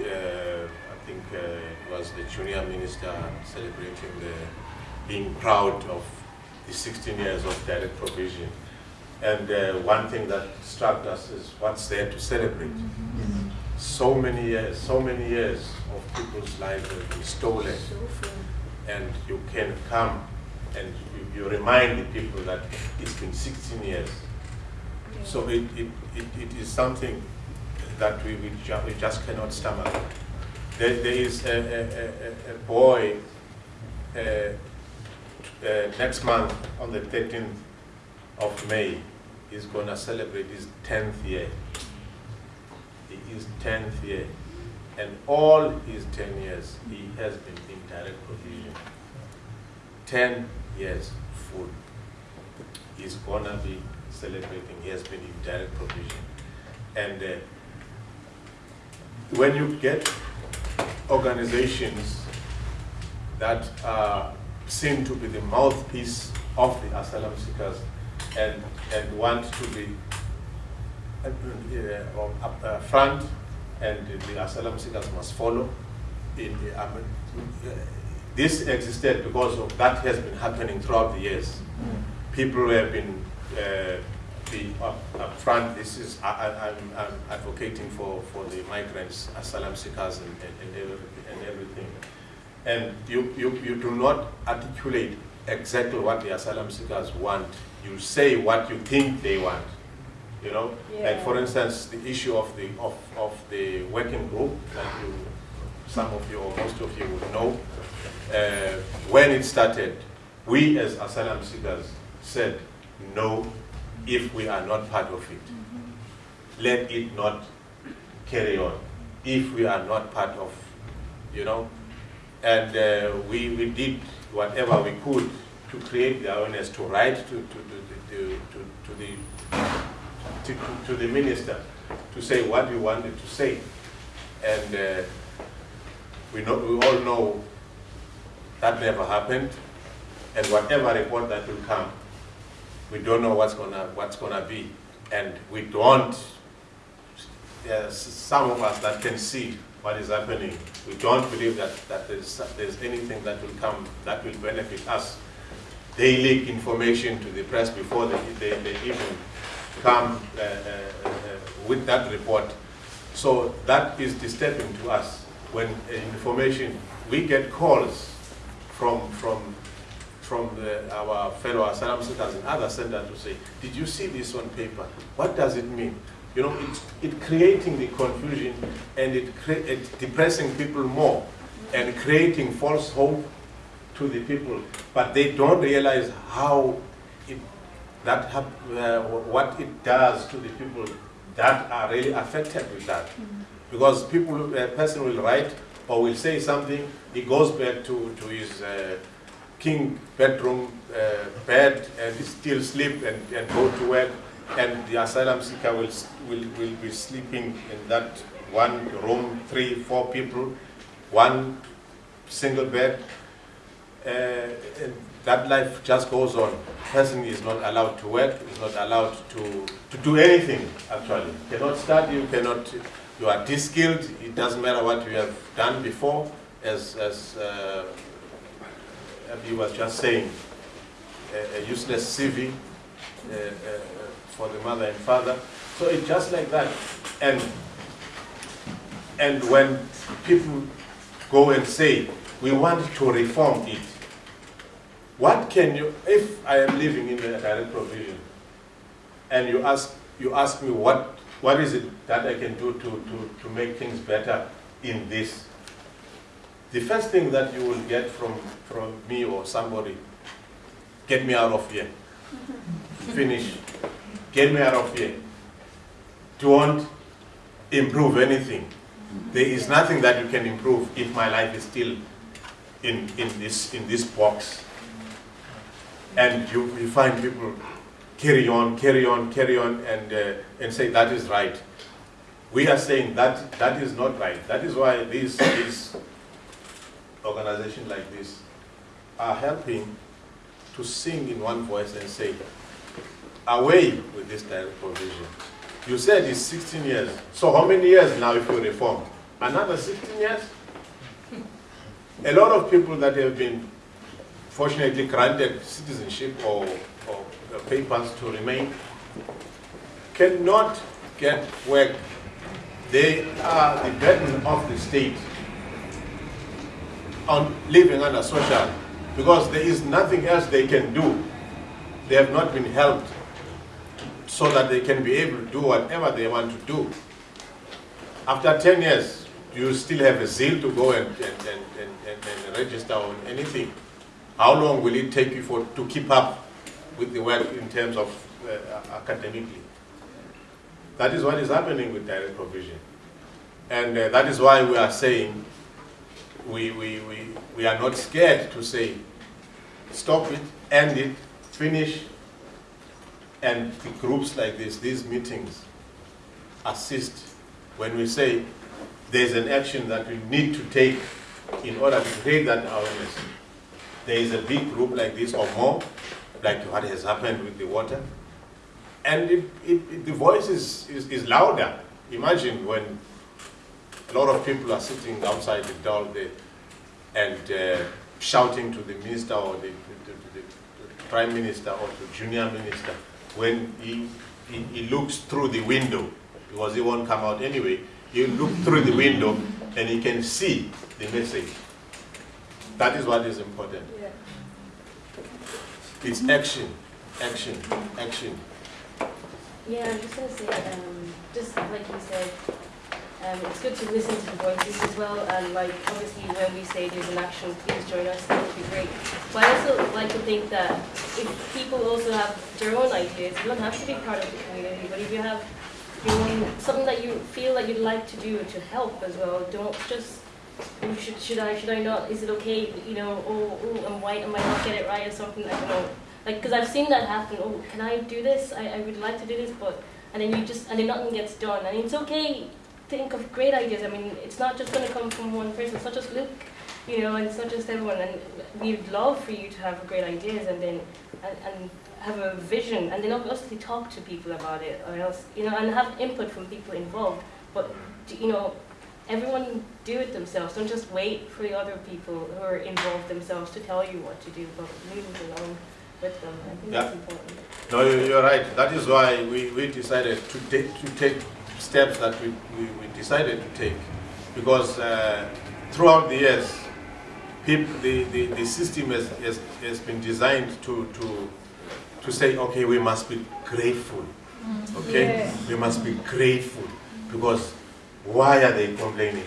[SPEAKER 6] Uh, I think uh, it was the junior minister celebrating the being proud of the 16 years of direct provision. And uh, one thing that struck us is what's there to celebrate. So many years, so many years of people's lives have been stolen and you can come and you, you remind the people that it's been 16 years. So it, it, it, it is something that we, we, ju- we just cannot stomach. There, there is a, a, a, a boy uh, uh, next month on the 13th of May is going to celebrate his 10th year. His 10th year. And all his 10 years, he has been in direct provision. 10 years full. He's gonna be celebrating, he has been in direct provision. And uh, when you get organizations that are seen to be the mouthpiece of the asylum seekers and, and want to be uh, uh, up, uh, front and the asylum seekers must follow. In the, I mean, uh, this existed because of that has been happening throughout the years. People have been uh, be up, up front. This is I, I, I'm, I'm advocating for, for the migrants, asylum seekers, and, and, and, everything, and everything. And you, you, you do not articulate exactly what the asylum seekers want. You say what you think they want. You know, like for instance, the issue of the of, of the working group that you, some of you or most of you would know. Uh, when it started, we as asylum seekers said no if we are not part of it. Let it not carry on if we are not part of, you know. And uh, we, we did whatever we could to create the awareness, to write to, to, to, to, to, to the to, to, to the minister to say what we wanted to say. And uh, we, know, we all know that never happened. And whatever report that will come, we don't know what's gonna, what's gonna be. And we don't, there's some of us that can see what is happening. We don't believe that, that there's, there's anything that will come that will benefit us. They leak information to the press before they, they, they even come uh, uh, uh, with that report. So that is disturbing to us when uh, information, we get calls from, from, from the, our fellow asylum seekers in other centers to say, did you see this on paper? What does it mean? You know, it's it creating the confusion and it, cre- it depressing people more and creating false hope to the people, but they don't realize how it that uh, what it does to the people that are really affected with that. Because people, a person will write or will say something, he goes back to, to his uh, king bedroom uh, bed and still sleep and, and go to work and the asylum seeker will, will, will be sleeping in that one room, three, four people, one single bed. Uh, that life just goes on. Person is not allowed to work, is not allowed to, to do anything, actually. Cannot study, you cannot, you are de-skilled, it doesn't matter what you have done before, as, as uh, Abhi was just saying, a, a useless CV uh, uh, for the mother and father. So it's just like that. And, and when people go and say, we want to reform it. What can you, if I am living in the direct provision, and you ask, you ask me what, what is it that I can do to, to, to make things better in this? The first thing that you will get from, from me or somebody, get me out of here. Finish. Get me out of here. Don't improve anything. There is nothing that you can improve if my life is still in, in, this, in this box. And you, you find people carry on, carry on, carry on, and, uh, and say that is right. We are saying that that is not right. That is why these, these organizations like this are helping to sing in one voice and say, away with this direct provision. You said it's 16 years. So how many years now if you reform? Another 16 years? A lot of people that have been fortunately granted citizenship or, or papers to remain cannot get work. They are the burden of the state on living under social because there is nothing else they can do. They have not been helped so that they can be able to do whatever they want to do. After 10 years, you still have a zeal to go and, and, and, and, and register on anything. How long will it take you for, to keep up with the work in terms of uh, academically? That is what is happening with direct provision. And uh, that is why we are saying we, we, we, we are not scared to say, stop it, end it, finish, and the groups like this, these meetings, assist when we say there's an action that we need to take in order to create that awareness. There is a big group like this or more, like what has happened with the water, and it, it, it, the voice is, is, is louder. Imagine when a lot of people are sitting outside the door there and uh, shouting to the minister or the, the, the, the, prime minister or the junior minister when he, he, he, looks through the window, because he won't come out anyway, he look through the window and he can see the message. That is what is important.
[SPEAKER 1] Yeah.
[SPEAKER 6] It's action, action, action.
[SPEAKER 3] Yeah, I'm just gonna say, um, just like you said, um, it's good to listen to the voices as well, and like obviously when we say there's an action, please join us. That would be great. But I also like to think that if people also have their own ideas, you don't have to be part of the community. But if you have your own something that you feel that you'd like to do to help as well, don't just should should I should I not? Is it okay? You know, oh, oh I'm white, I might not get it right or something. I don't know. Like, because I've seen that happen. Oh, can I do this? I, I would like to do this, but and then you just and then nothing gets done. And it's okay think of great ideas. I mean, it's not just going to come from one person. It's not just Luke, you know, and it's not just everyone. And we'd love for you to have great ideas and then and, and have a vision, and then obviously talk to people about it, or else, you know, and have input from people involved. But you know, everyone do it themselves. Don't just wait for the other people who are involved themselves to tell you what to do, but move along with them. I think
[SPEAKER 6] yeah.
[SPEAKER 3] that's important.
[SPEAKER 6] No, you're right. That is why we, we decided to take to take steps that we, we, we decided to take. Because uh, throughout the years, people, the, the, the system has, has, has been designed to, to, to say, okay, we must be grateful. Okay?
[SPEAKER 1] Yeah.
[SPEAKER 6] We must be grateful. Because why are they complaining?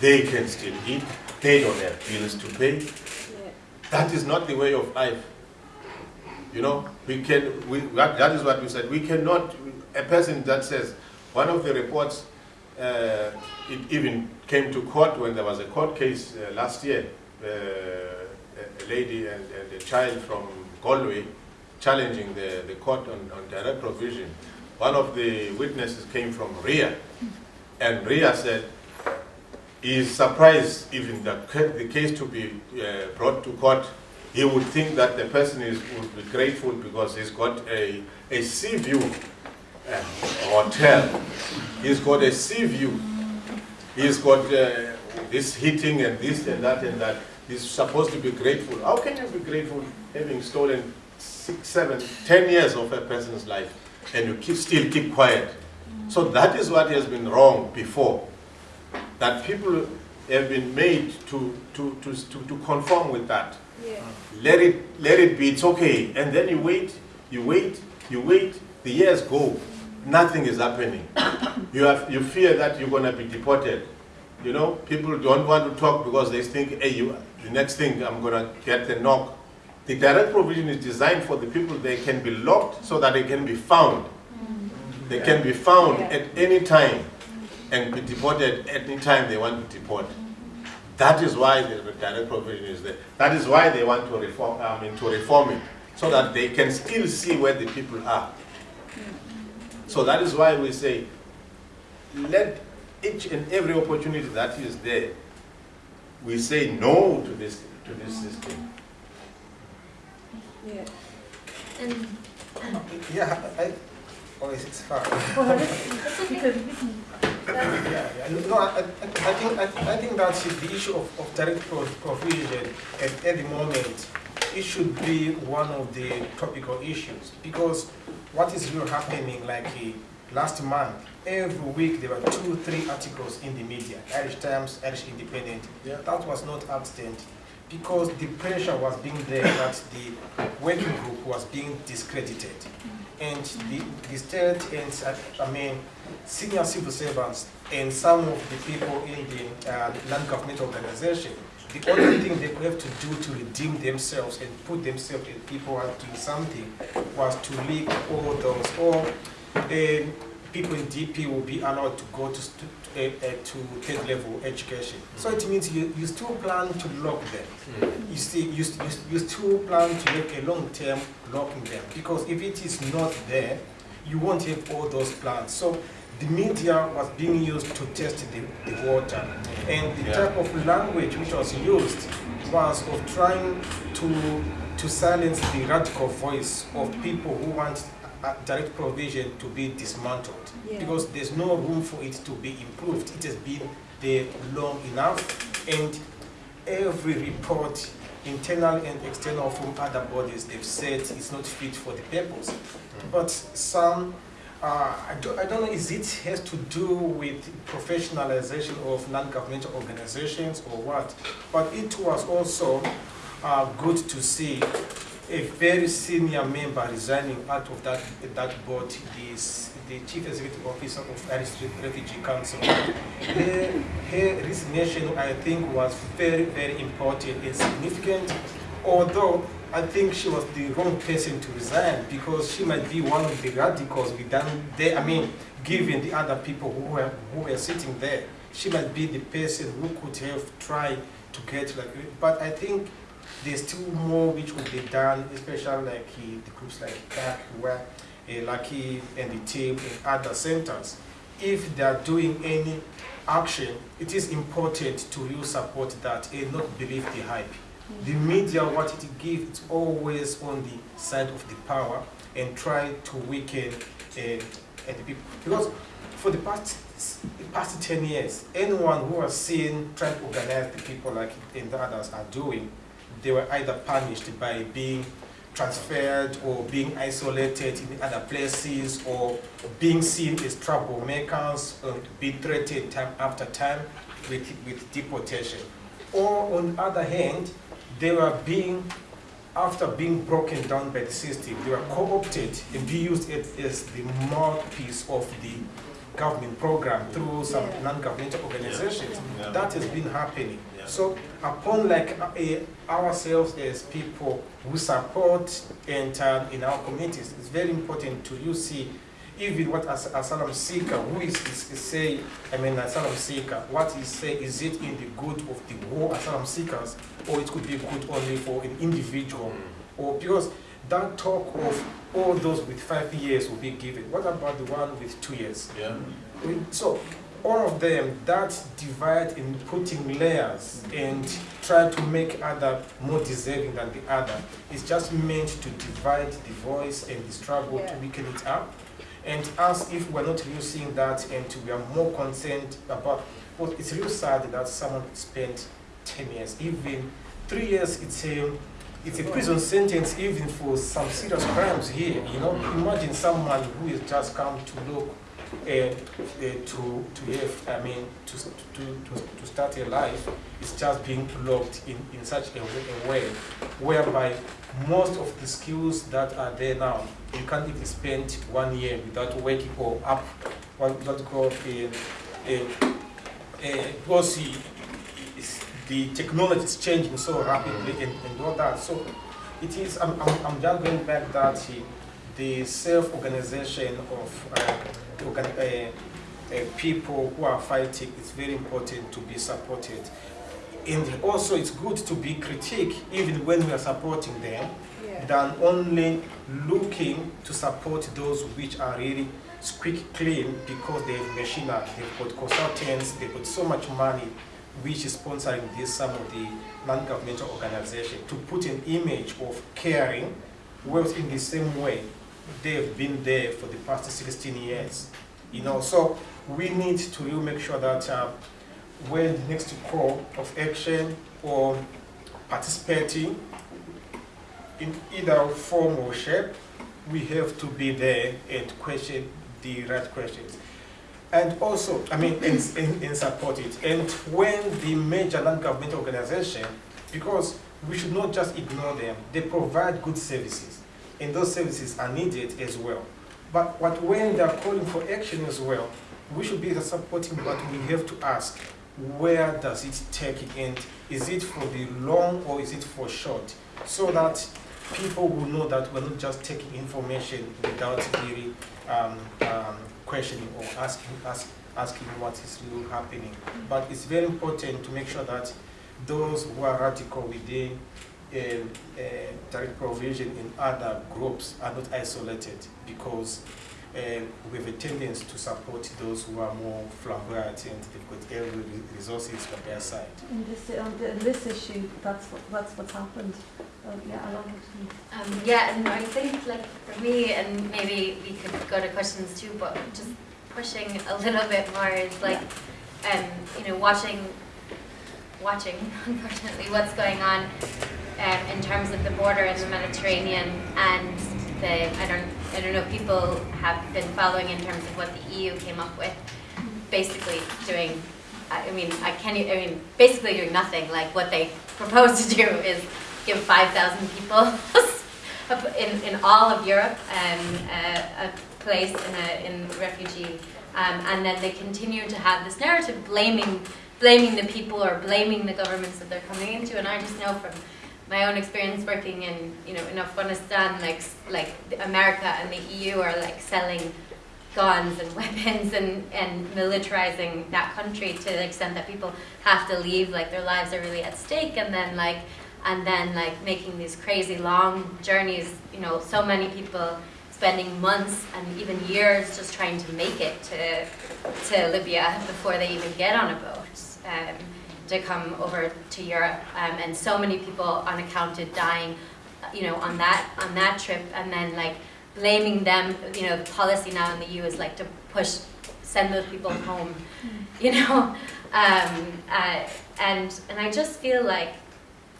[SPEAKER 6] They can still eat. They don't have bills to pay. That is not the way of life. You know, we can, we, that, that is what we said. We cannot, a person that says, one of the reports, uh, it even came to court when there was a court case uh, last year. Uh, a lady and, and, a child from Galway challenging the, the court on, on direct provision. One of the witnesses came from RIA, and RIA said is surprised even that the case to be uh, brought to court he would think that the person is, would be grateful because he's got a, a sea view hotel. He's got a sea view. He's got uh, this heating and this and that and that. He's supposed to be grateful. How can you be grateful having stolen six, seven, ten years of a person's life and you keep, still keep quiet? So that is what has been wrong before. That people have been made to, to, to, to, to conform with that.
[SPEAKER 3] Yeah.
[SPEAKER 6] Let it, let it be, it's okay. And then you wait, you wait, you wait, the years go, nothing is happening. You, have, you fear that you're gonna be deported. You know, people don't want to talk because they think, hey, you, the next thing I'm gonna get the knock. The direct provision is designed for the people, they can be locked so that they can be found. Mm. They can be found at any time and be deported at any time they want to deport. That is why the direct provision is there. That is why they want to reform, I mean, to reform it, so that they can still see where the people are. So that is why we say, let each and every opportunity that is there, we say no to this, to this system.
[SPEAKER 3] Yeah.
[SPEAKER 4] And
[SPEAKER 5] Yeah, I, oh, is it far? Yeah, yeah. No, I, I, I think, I, I think that the issue of, of direct provision at, at the moment, it should be one of the topical issues because what is really happening, like uh, last month, every week there were two, three articles in the media, Irish Times, Irish Independent.
[SPEAKER 6] Yeah.
[SPEAKER 5] That was not accident because the pressure was being there that the working group was being discredited. And the, the state and, I mean, senior civil servants and some of the people in the uh, non-governmental organization, the only thing they have to do to redeem themselves and put themselves in people who are doing something was to leak all those, or um, people in DP will be allowed to go to, to, uh, uh, to third level education. So it means you, you still plan to lock them. You, see, you, you, you still plan to make a long term locking them because if it is not there, you won't have all those plans. So the media was being used to test the, the water. And the
[SPEAKER 6] Yeah.
[SPEAKER 5] type of language which was used was of trying to, to silence the radical voice of people who want uh, direct provision to be dismantled.
[SPEAKER 3] Yeah.
[SPEAKER 5] Because there's no room for it to be improved. It has been there long enough. And every report, internal and external from other bodies, they've said it's not fit for the purpose. But some, uh, I, don't, know, is it has to do with professionalization of non-governmental organizations or what? But it was also uh, good to see a very senior member resigning out of that, that board, is the chief executive officer of Irish Refugee Council. Her, her resignation, I think, was very, very important and significant, although I think she was the wrong person to resign because she might be one of the radicals done there. I mean, given the other people who were, who were sitting there, she might be the person who could have tried to get like, but I think there's still more which could be done, especially like uh, the groups like CAC, where uh, Lucky and the team in other centers. If they are doing any action, it is important to really support that and not believe the hype. The media, what it gives, it's always on the side of the power and try to weaken uh, uh, the people. Because for the past the past 10 years, anyone who has seen trying to organize the people like and the others are doing, they were either punished by being transferred or being isolated in other places or being seen as troublemakers and be threatened time after time with, with deportation. Or on the other hand, they were being, after being broken down by the system, they were co-opted and be used as, as the mouthpiece of the government program through some
[SPEAKER 3] Yeah.
[SPEAKER 5] non-governmental organizations.
[SPEAKER 6] Yeah.
[SPEAKER 5] That has been happening.
[SPEAKER 6] Yeah.
[SPEAKER 5] So upon like uh, ourselves as people who support and uh, in our communities, it's very important to you see even what as asylum seeker, who is, is, is say, I mean asylum seeker, What what is say, is it in the good of the whole asylum seekers, or it could be good only for an individual, mm. or because that talk of all those with five years will be given. What about the one with two years?
[SPEAKER 6] Yeah.
[SPEAKER 5] So all of them, that divide in putting layers and try to make other more deserving than the other is just meant to divide the voice and the struggle to weaken it up. And as if we're not using that and we are more concerned about, well, it's real sad that someone spent 10 years, even three years, it's a, it's a prison sentence even for some serious crimes here, you know. Imagine someone who has just come to look uh, uh, to to have, I mean, to, to, to, to start a life is just being locked in, in such a, way- a way whereby most of the skills that are there now, you can't even spend one year without waking or up what what called a, a, a because the, technology is changing so rapidly and, and all that. So it is, I'm, I'm, I'm just going back that the self-organization of uh, organ, uh, uh, people who are fighting is very important to be supported. And also it's good to be critique even when we are supporting them than only looking to support those which are really squeak clean because they have machinery, they've got consultants, they've got so much money which is sponsoring this some of the non-governmental organizations to put an image of caring, whereas in the same way they've been there for the past 16 years. You know, so we need to really make sure that uh, when next call of action or participating in either form or shape, we have to be there and question the right questions. And also, I mean, and, and, and support it. And when the major non-government organization, because we should not just ignore them, they provide good services, and those services are needed as well. But what when they are calling for action as well, we should be supporting, but we have to ask, where does it take it, and is it for the long or is it for short? So that people will know that we're not just taking information without really um, um, questioning or asking, ask, asking what is really happening. But it's very important to make sure that those who are radical within um, uh, direct provision in other groups are not isolated because um, we have a tendency to support those who are more flamboyant and they've got every re- resources on their side.
[SPEAKER 1] In this, on in this issue, that's what, that's what's happened. Yeah, I like it.
[SPEAKER 4] Um, yeah, and I think like for me, and maybe we could go to questions too, but just pushing a little bit more is like, um, you know, watching, watching, unfortunately, what's going on um, in terms of the border in the Mediterranean and the, I don't, I don't know, people have been following in terms of what the EU came up with, basically doing, I I mean, I can't, I mean, basically doing nothing, like what they propose to do is give 5,000 people in, in all of Europe um, a, a place in, a, in refugee. Um, and then they continue to have this narrative blaming, blaming the people or blaming the governments that they're coming into. And I just know from my own experience working in, you know, in Afghanistan, like, like America and the EU are like selling guns and weapons and, and militarizing that country to the extent that people have to leave, like their lives are really at stake, and then like and then like making these crazy long journeys, you know, so many people spending months and even years just trying to make it to to Libya before they even get on a boat. Um, to come over to Europe, um, and so many people unaccounted dying, you know, on that on that trip, and then like blaming them. You know, the policy now in the EU is like to push, send those people home, you know, um, uh, and and I just feel like,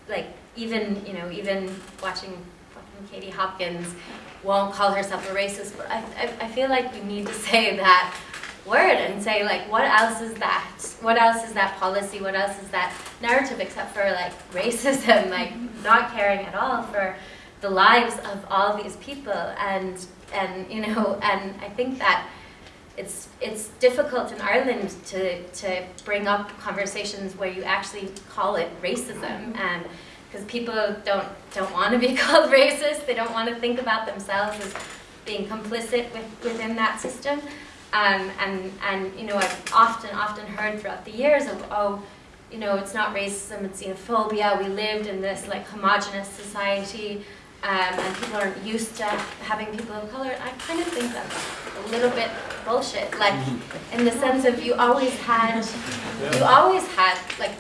[SPEAKER 4] like even you know even watching fucking Katie Hopkins won't call herself a racist, but I, I I feel like we need to say that word and say like what else is that? What else is that policy? What else is that narrative except for like racism like not caring at all for the lives of all these people? And and you know and i think that it's it's difficult in ireland to to bring up conversations where you actually call it racism. And because people don't don't want to be called racist they don't want to think about themselves as being complicit with, within that system. Um, and, and, you know, I've often, often heard throughout the years of, oh, you know, it's not racism, it's xenophobia. We lived in this like homogenous society, um, and people aren't used to having people of color. I kind of think that's a little bit bullshit. Like, in the sense of you always had, you always had like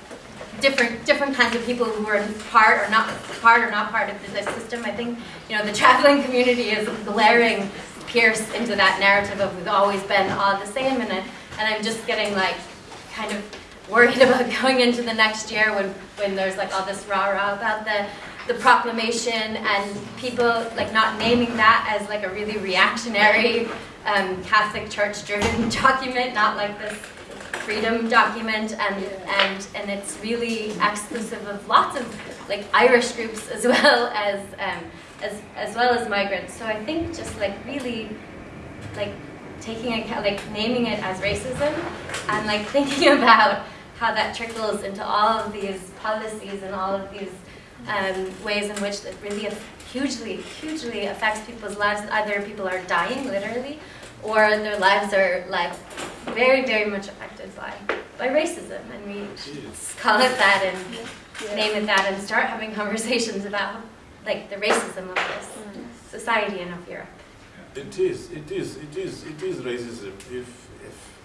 [SPEAKER 4] different different kinds of people who were part or not part or not part of the system. I think, you know, the traveling community is glaring pierce into that narrative of we've always been all the same and, I, and I'm just getting like kind of worried about going into the next year when, when there's like all this rah-rah about the, the proclamation and people like not naming that as like a really reactionary um, Catholic Church-driven document, not like this freedom document, and and and it's really exclusive of lots of like Irish groups as well as um, as as well as migrants. So I think just like really like taking account, like naming it as racism, and like thinking about how that trickles into all of these policies and all of these um, ways in which it really hugely, hugely affects people's lives. Either people are dying literally, or their lives are like very, very much affected by by racism, and we should call it that and name it that, and start having conversations about like the racism of this society and of Europe.
[SPEAKER 6] It is, it is, it is, it is racism. If, if,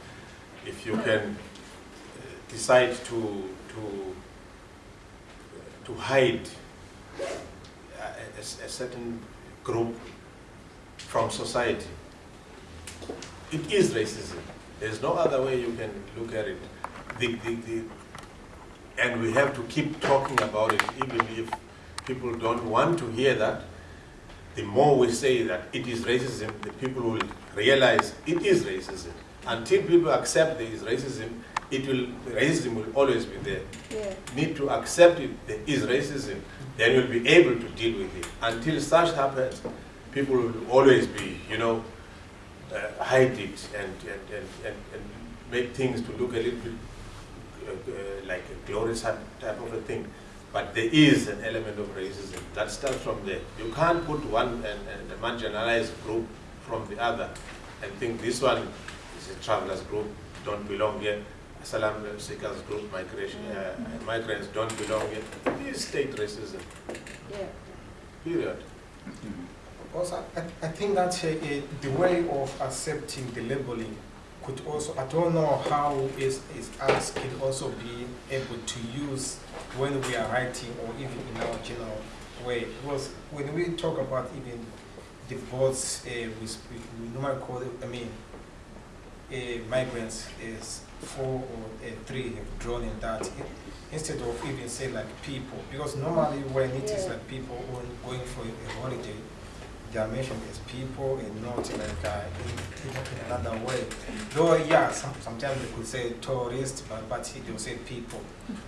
[SPEAKER 6] if you can uh, decide to, to, to hide a, a- a certain group from society. It is racism. There's no other way you can look at it. The, the, the, and we have to keep talking about it, even if people don't want to hear that the more we say that it is racism, the people will realize it is racism. Until people accept there is racism, it will racism will always be there.
[SPEAKER 1] Yeah.
[SPEAKER 6] Need to accept it there is racism, then you'll be able to deal with it. Until such happens, people will always be, you know, uh, hide it and, and, and, and, and make things to look a little bit uh, like a glorious type type of a thing. But there is an element of racism that starts from there. You can't put one and, and a marginalized group from the other and think this one is a travelers group, don't belong here. Asylum seekers group, migration, uh, migrants don't belong here. It is state racism,
[SPEAKER 1] Yeah.
[SPEAKER 6] period.
[SPEAKER 5] Also, I, I think that uh, uh, the way of accepting the labeling could also, I don't know how is, is us can also be able to use when we are writing or even in our general way. Because when we talk about even the boats, uh, we, speak, we normally call it, I mean, uh, migrants is four or three have drawn in that instead of even say like people. Because normally when it is like people going, going for a holiday, they are mentioned as people and not like uh, in, in, in another way. Though, yeah, some, sometimes they could say tourist, but, but they'll say people.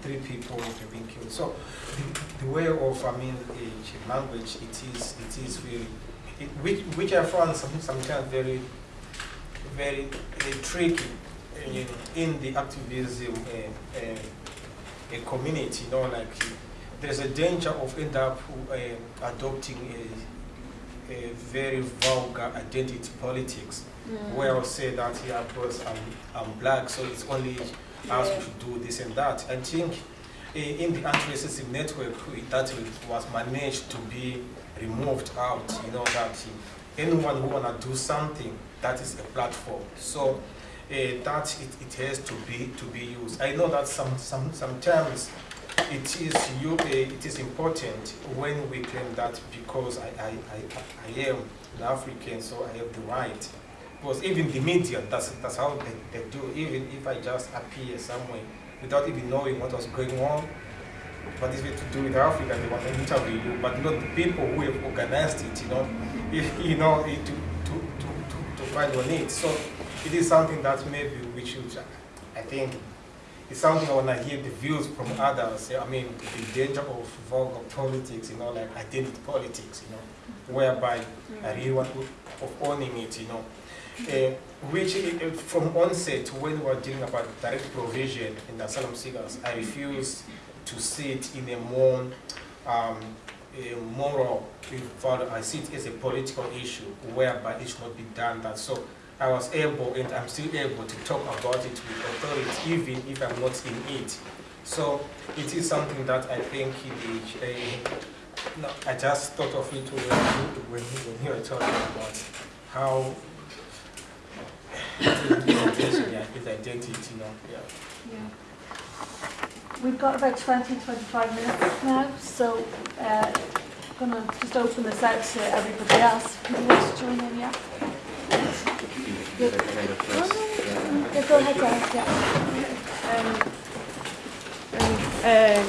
[SPEAKER 5] Three people have been killed. So the, the way of, I mean, uh, language, it is, it is really, it, which, which I found some, sometimes very, very uh, tricky in, in the activism uh, uh, uh, community, you know, like there's a danger of end up uh, adopting a, a very vulgar identity politics, where I'll say that, yeah, because I'm, I'm black, so it's only us who should do this and that. I think uh, in the anti-racism network, that was managed to be removed out, you know, that anyone who wanna do something, that is a platform. So uh, that it, it has to be to be used. I know that some, some sometimes it is you uh, it is important when we claim that because I, I, I, I am an African, so I have the right. Because even the media, that's that's how they, they do. Even if I just appear somewhere without even knowing what was going on, what is it to do with Africa? They want to interview you, but not the people who have organized it. You know, you know to to to to, find on it. So it is something that maybe we should, I think, it's something when I hear the views from others. I mean, the danger of vulgar politics, you know, like identity politics, you know, whereby I really want of owning it, you know. Uh, which uh, from onset, when we were dealing about direct provision in the asylum seekers, I refused to see it in a more um, a moral value. I see it as a political issue whereby it should not be done that. So I was able and I'm still able to talk about it with authority even if I'm not in it. So it is something that I think the, uh, no, I just thought of it when when when you were talking about how his identity, you know, yeah.
[SPEAKER 1] Yeah. We've got about 20, 25 minutes now, so uh, I'm going to just open this out to everybody else who wants to join in, yeah?
[SPEAKER 7] Um, um, uh,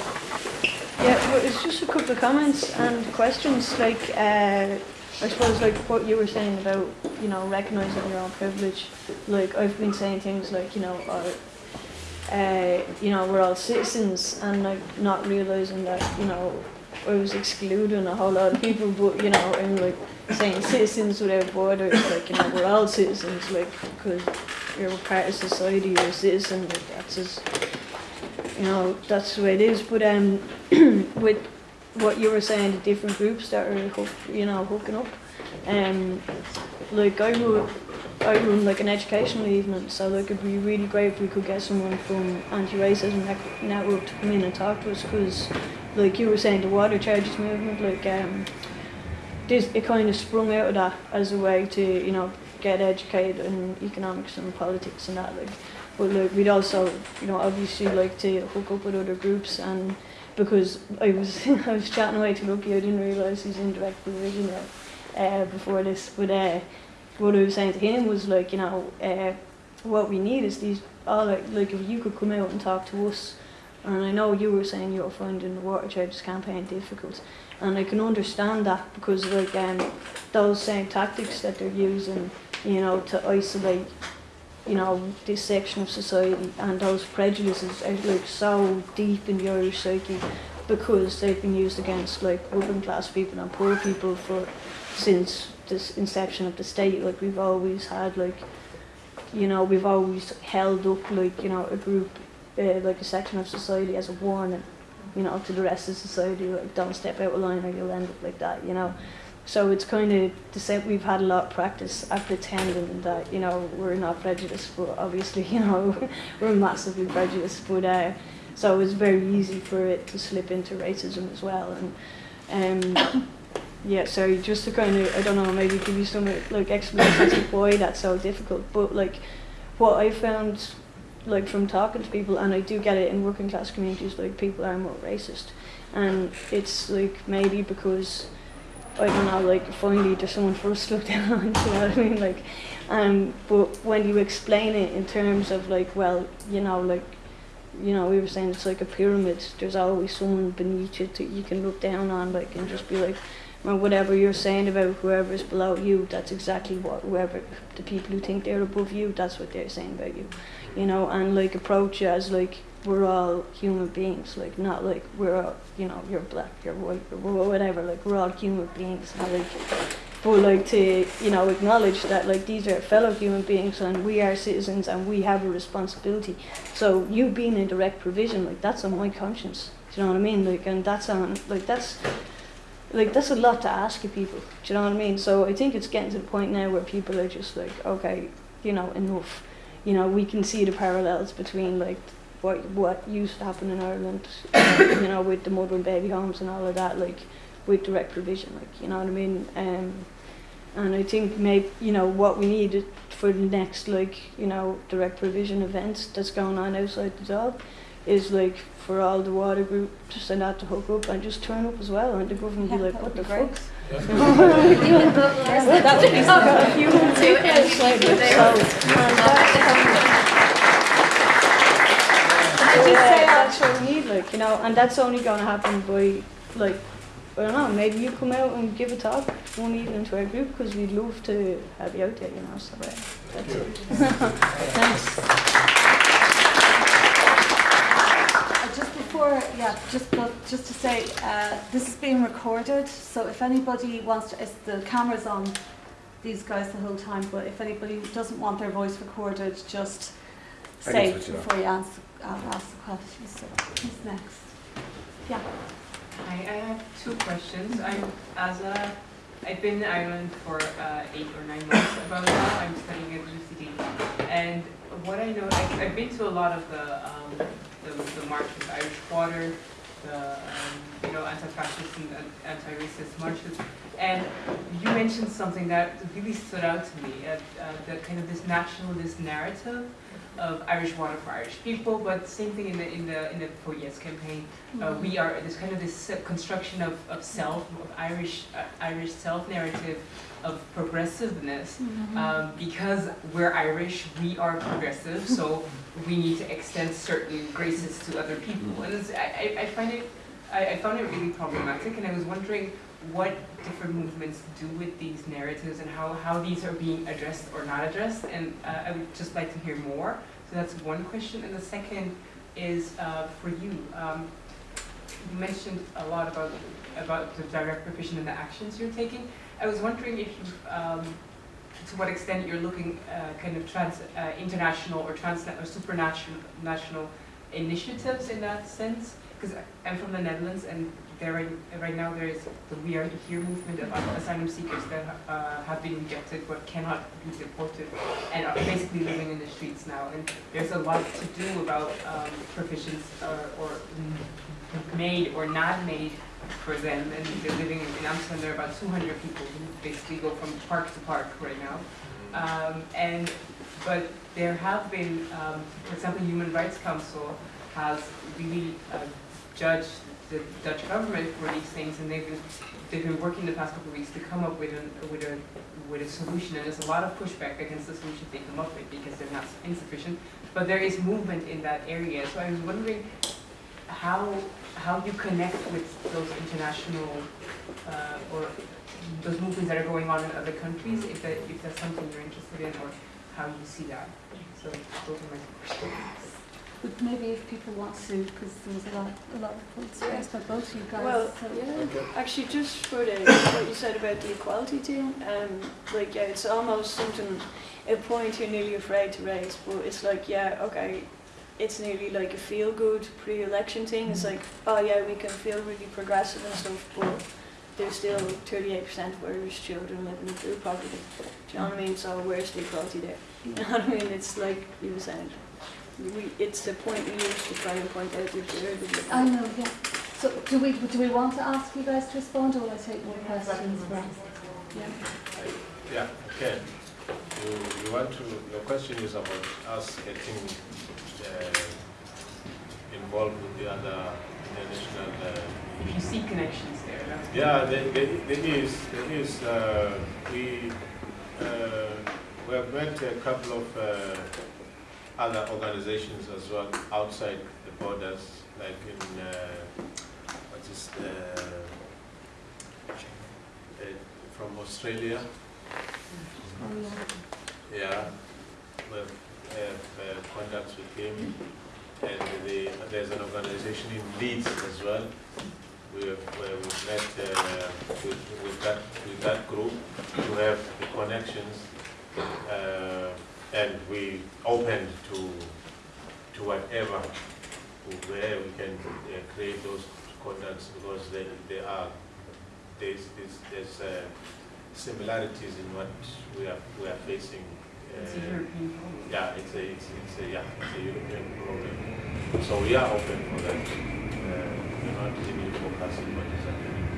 [SPEAKER 7] yeah, well, it's just a couple of comments and questions. Like, uh, I suppose, like what you were saying about you know, recognizing your own privilege. Like I've been saying things like, you know, uh, uh, you know, we're all citizens, and like not realizing that, you know, I was excluding a whole lot of people, but you know, and like saying citizens without borders, like you know, we're all citizens, like because you're a part of society, you're a citizen, like that's just, you know, that's the way it is. But um, with what you were saying, the different groups that are, you know, hooking up, um, like I would. I run like an educational evening, so like it'd be really great if we could get someone from anti-racism network to come in and talk to us, because like you were saying, the water charges movement, like um, it kind of sprung out of that as a way to you know get educated in economics and politics and that like. But like we'd also you know obviously like to hook up with other groups and because I was I was chatting away to Lucky, I didn't realise he's in direct provision yet uh, before this, but. Uh, what I was saying to him was like, you know, uh, what we need is these, all like, like if you could come out and talk to us, and I know you were saying you're finding the water charges campaign difficult, and I can understand that because like um, those same tactics that they're using, you know, to isolate, you know, this section of society and those prejudices are like so deep in the Irish psyche because they've been used against like working class people and poor people for since this inception of the state. Like we've always had like you know we've always held up like you know a group uh, like a section of society as a warning you know to the rest of society like don't step out of line or you'll end up like that you know so it's kind of the same we've had a lot of practice at pretending that you know we're not prejudiced but obviously you know we're massively prejudiced but uh, so it's very easy for it to slip into racism as well and um yeah, so just to kind of, I don't know, maybe give you some like explanations of why that's so difficult. But like, what I found, like from talking to people, and I do get it in working class communities, like people are more racist, and it's like maybe because I don't know, like finally there's someone for us to look down on, you know what I mean? Like, um, but when you explain it in terms of like, well, you know, like, you know, we were saying it's like a pyramid. There's always someone beneath you that you can look down on, like, and just be like whatever you're saying about whoever is below you, that's exactly what whoever the people who think they're above you, that's what they're saying about you, you know, and like approach it as like we're all human beings, like not like we're all, you know, you're black, you're white, or whatever, like we're all human beings, and like, but like to you know acknowledge that like these are fellow human beings and we are citizens and we have a responsibility. So you being in direct provision, like that's on my conscience. Do you know what I mean? Like, and that's on like that's like that's a lot to ask of people. Do you know what I mean? So I think it's getting to the point now where people are just like, okay, you know, enough. You know, we can see the parallels between like what what used to happen in Ireland, you know, with the mother and baby homes and all of that, like with direct provision, like you know what I mean. Um, and I think maybe you know what we need for the next like you know direct provision events that's going on outside the job is like for all the water group to send out to hook up and just turn up as well and the government
[SPEAKER 1] Yeah,
[SPEAKER 7] be like, what the fuck?
[SPEAKER 4] Even vote less.
[SPEAKER 7] That's what he's. You can take
[SPEAKER 4] and
[SPEAKER 7] it, like,
[SPEAKER 4] people there.
[SPEAKER 7] so, and that's-
[SPEAKER 1] Just
[SPEAKER 7] Yeah,
[SPEAKER 1] say
[SPEAKER 7] that's what we need, like, you know, and that's only gonna happen by, like, I don't know, maybe you come out and give a talk one evening to our group, because we'd love to have you out there, you know, so, uh, that's it. Thanks.
[SPEAKER 1] Uh, Just before, yeah, just but just to say, uh, this is being recorded, so if anybody wants to, it's, the camera's on these guys the whole time, but if anybody doesn't want their voice recorded, just
[SPEAKER 8] I
[SPEAKER 1] say
[SPEAKER 8] it
[SPEAKER 1] before you ask, uh, ask the question. So, who's next? Yeah.
[SPEAKER 9] Hi, I have two questions. I'm Azza. I've been in Ireland for uh, eight or nine months about now. I'm studying at UCD. And what I know, I've, I've been to a lot of the, um, the, the marches, Irish Water, the, um, you know, anti-fascist and anti-racist marches. And you mentioned something that really stood out to me, uh, uh, the kind of this nationalist narrative of Irish water for Irish people, but same thing in the in the in the For Yes campaign. Uh, we are this kind of this construction of, of self, of Irish uh, Irish self narrative of progressiveness. Um, because we're Irish, we are progressive, so we need to extend certain graces to other people. And I, I I find it, I, I found it really problematic, and I was wondering what different movements do with these narratives and how, how these are being addressed or not addressed. And uh, I would just like to hear more. So that's one question. And the second is uh, for you. Um, you mentioned a lot about about the direct provision and the actions you're taking. I was wondering if you, um, to what extent you're looking uh, kind of trans uh, international or transnational or supranational national initiatives in that sense. Because I'm from the Netherlands and there right, right now there is the We Are Here movement of asylum seekers that uh, have been rejected but cannot be deported and are basically living in the streets now. And there's a lot to do about um, provisions or, or made or not made for them. And they're living in, in Amsterdam. There are about 200 people who basically go from park to park right now. Um, and but there have been, um, for example, Human Rights Council has really uh, judged the Dutch government for these things, and they've been they've been working the past couple of weeks to come up with a with a with a solution. And there's a lot of pushback against the solution they come up with because they're not insufficient. But there is movement in that area. So I was wondering how how you connect with those international uh, or those movements that are going on in other countries, if that if that's something you're interested in, or how you see that. So those are my questions.
[SPEAKER 1] But maybe if people want to, because there was a lot, a lot of points raised by both you guys.
[SPEAKER 7] Well,
[SPEAKER 1] so-
[SPEAKER 7] yeah, actually, just for the what you said about the equality thing, um, like yeah, it's almost something a point you're nearly afraid to raise, but it's like yeah, okay, it's nearly like a feel good pre-election thing. It's like oh yeah, we can feel really progressive and stuff, but there's still 38% of Irish children living in food poverty. Do you know what I mean? So where's the equality there? You know what I mean? It's like you were saying. We, it's the point we use to try and point out the absurdity.
[SPEAKER 1] I know, yeah. So do we, do we want to ask you guys to respond or will I take more questions first? Yeah.
[SPEAKER 6] Yeah, okay. You, you want to, your question is about us getting uh, involved with the other international. Uh,
[SPEAKER 9] If you see connections there,
[SPEAKER 6] yeah, there, there, there is. There is. Uh, we uh, we have met a couple of uh, other organizations as well outside the borders, like in uh, what is the, uh, from Australia.
[SPEAKER 1] Yeah.
[SPEAKER 6] We have uh, contacts with him, and the, there's an organization in Leeds as well. We have where we met uh, with, with that with that group to have the connections, uh, and we open to to whatever where we can uh, create those contacts because they, they are there's there's, there's uh, similarities in what we are we are facing.
[SPEAKER 9] it's a
[SPEAKER 6] uh,
[SPEAKER 9] European problem.
[SPEAKER 6] yeah, it's a, it's, it's a, yeah, it's a European problem. So we are open for that. Uh, we're not really focusing what is happening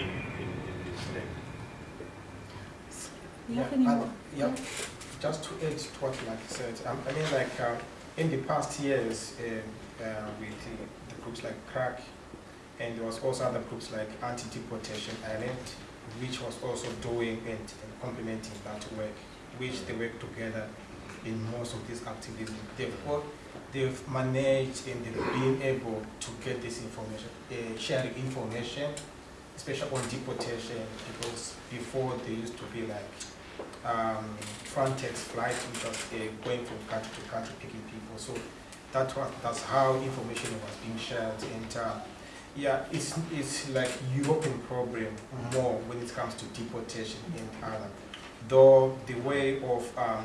[SPEAKER 6] in, in, in this thing.
[SPEAKER 1] Do you have
[SPEAKER 5] Yeah,
[SPEAKER 1] any
[SPEAKER 5] and-
[SPEAKER 1] more?
[SPEAKER 5] yeah. Just to add to what like said, um, I mean like uh, in the past years uh, uh, with the, the groups like CRAC and there was also other groups like Anti-Deportation Ireland which was also doing and, and complementing that work which they work together in most of these activities. They've, all, they've managed and they've been able to get this information, uh, sharing information, especially on deportation because before they used to be like um, Frontex flight, which was uh, going from country to country picking people. So that was, that's how information was being shared. And uh, yeah, it's, it's like European problem more when it comes to deportation in Ireland. Though the way of um,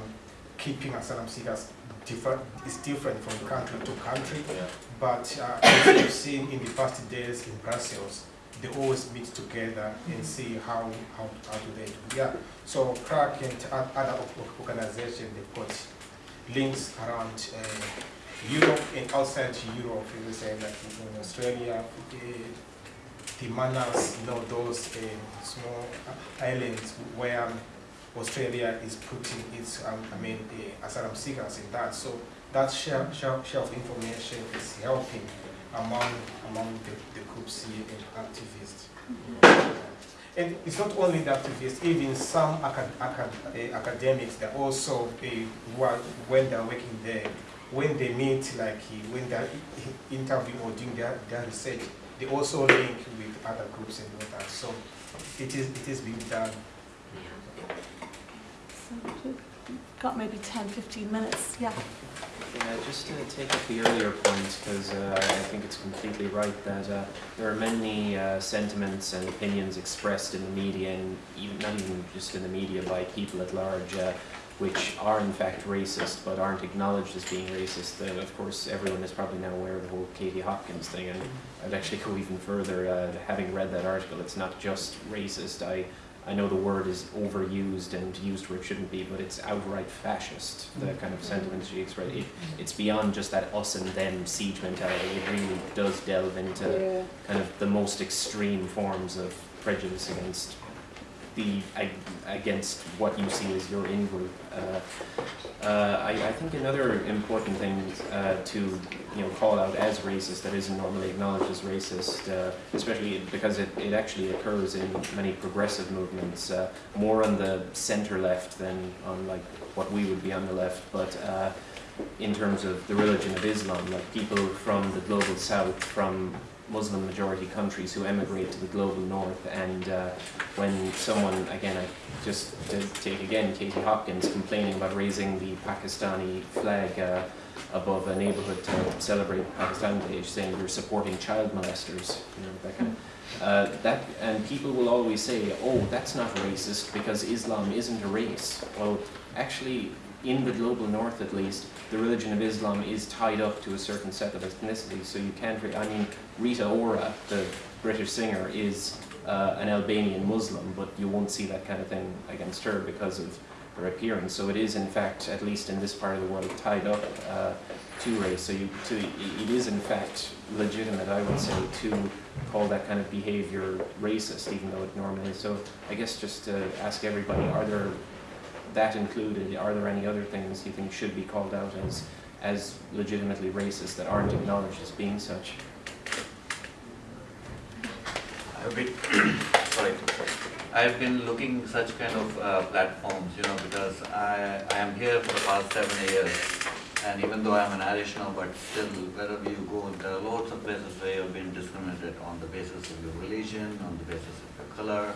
[SPEAKER 5] keeping asylum seekers differ, is different from country to country.
[SPEAKER 6] Yeah.
[SPEAKER 5] But uh, as we've seen in the past days in Brussels, they always meet together and see how, how, how do they do. Yeah, so CRAC and other organizations, they've got links around uh, Europe and outside Europe, you would say like in Australia, uh, the Manus, you know, those uh, small islands where Australia is putting its, um, I mean, the asylum seekers in that. So that share, share, share of information is helping among among the, the groups here and activists. And it's not only the activists, even some acad, acad, uh, academics, they're also, uh, when they're working there, when they meet, like uh, when they're interviewing or doing their, their research, they also link with other groups and all that. So it is it is being done.
[SPEAKER 1] Got maybe 10, 15 minutes. Yeah.
[SPEAKER 8] Yeah, just to take up the earlier point, because uh, I think it's completely right that uh, there are many uh, sentiments and opinions expressed in the media, and even not even just in the media by people at large, uh, which are in fact racist but aren't acknowledged as being racist. Of course, everyone is probably now aware of the whole Katie Hopkins thing, and I'd actually go even further. Uh, having read that article, it's not just racist. I I know the word is overused and used where it shouldn't be, but it's outright fascist, the mm-hmm. kind of sentiments she expressed. It, mm-hmm. it's beyond just that us and them siege mentality. It really does delve into
[SPEAKER 7] Yeah.
[SPEAKER 8] kind of the most extreme forms of prejudice against the against what you see as your in-group. Uh, uh, I, I think another important thing uh, to you know call out as racist that isn't normally acknowledged as racist, uh, especially because it, it actually occurs in many progressive movements, uh, more on the center left than on like what we would be on the left, but. Uh, in terms of the religion of Islam, like people from the global south, from Muslim majority countries who emigrate to the global north, and when someone, again, I just to take again Katie Hopkins complaining about raising the Pakistani flag uh, above a neighborhood to celebrate Pakistan Day, saying you're supporting child molesters, you know, that kind of. Uh, that and people will always say, "Oh, that's not racist because Islam isn't a race." Well, actually, in the global north, at least, the religion of Islam is tied up to a certain set of ethnicities. So you can't. I mean, Rita Ora, the British singer, is uh, an Albanian Muslim, but you won't see that kind of thing against her because of her appearance. So it is, in fact, at least in this part of the world, tied up uh, to race. So you, to, it is, in fact, legitimate, I would say, to call that kind of behavior racist, even though it normally is. So I guess just to ask everybody, are there that included, are there any other things you think should be called out as as legitimately racist that aren't acknowledged as being such?
[SPEAKER 10] I've been, sorry, I've been looking such kind of uh, platforms, you know, because I, I am here for the past seven years. And even though I'm an Irish now, but still, wherever you go, there are lots of places where you've been discriminated on the basis of your religion, on the basis of your color.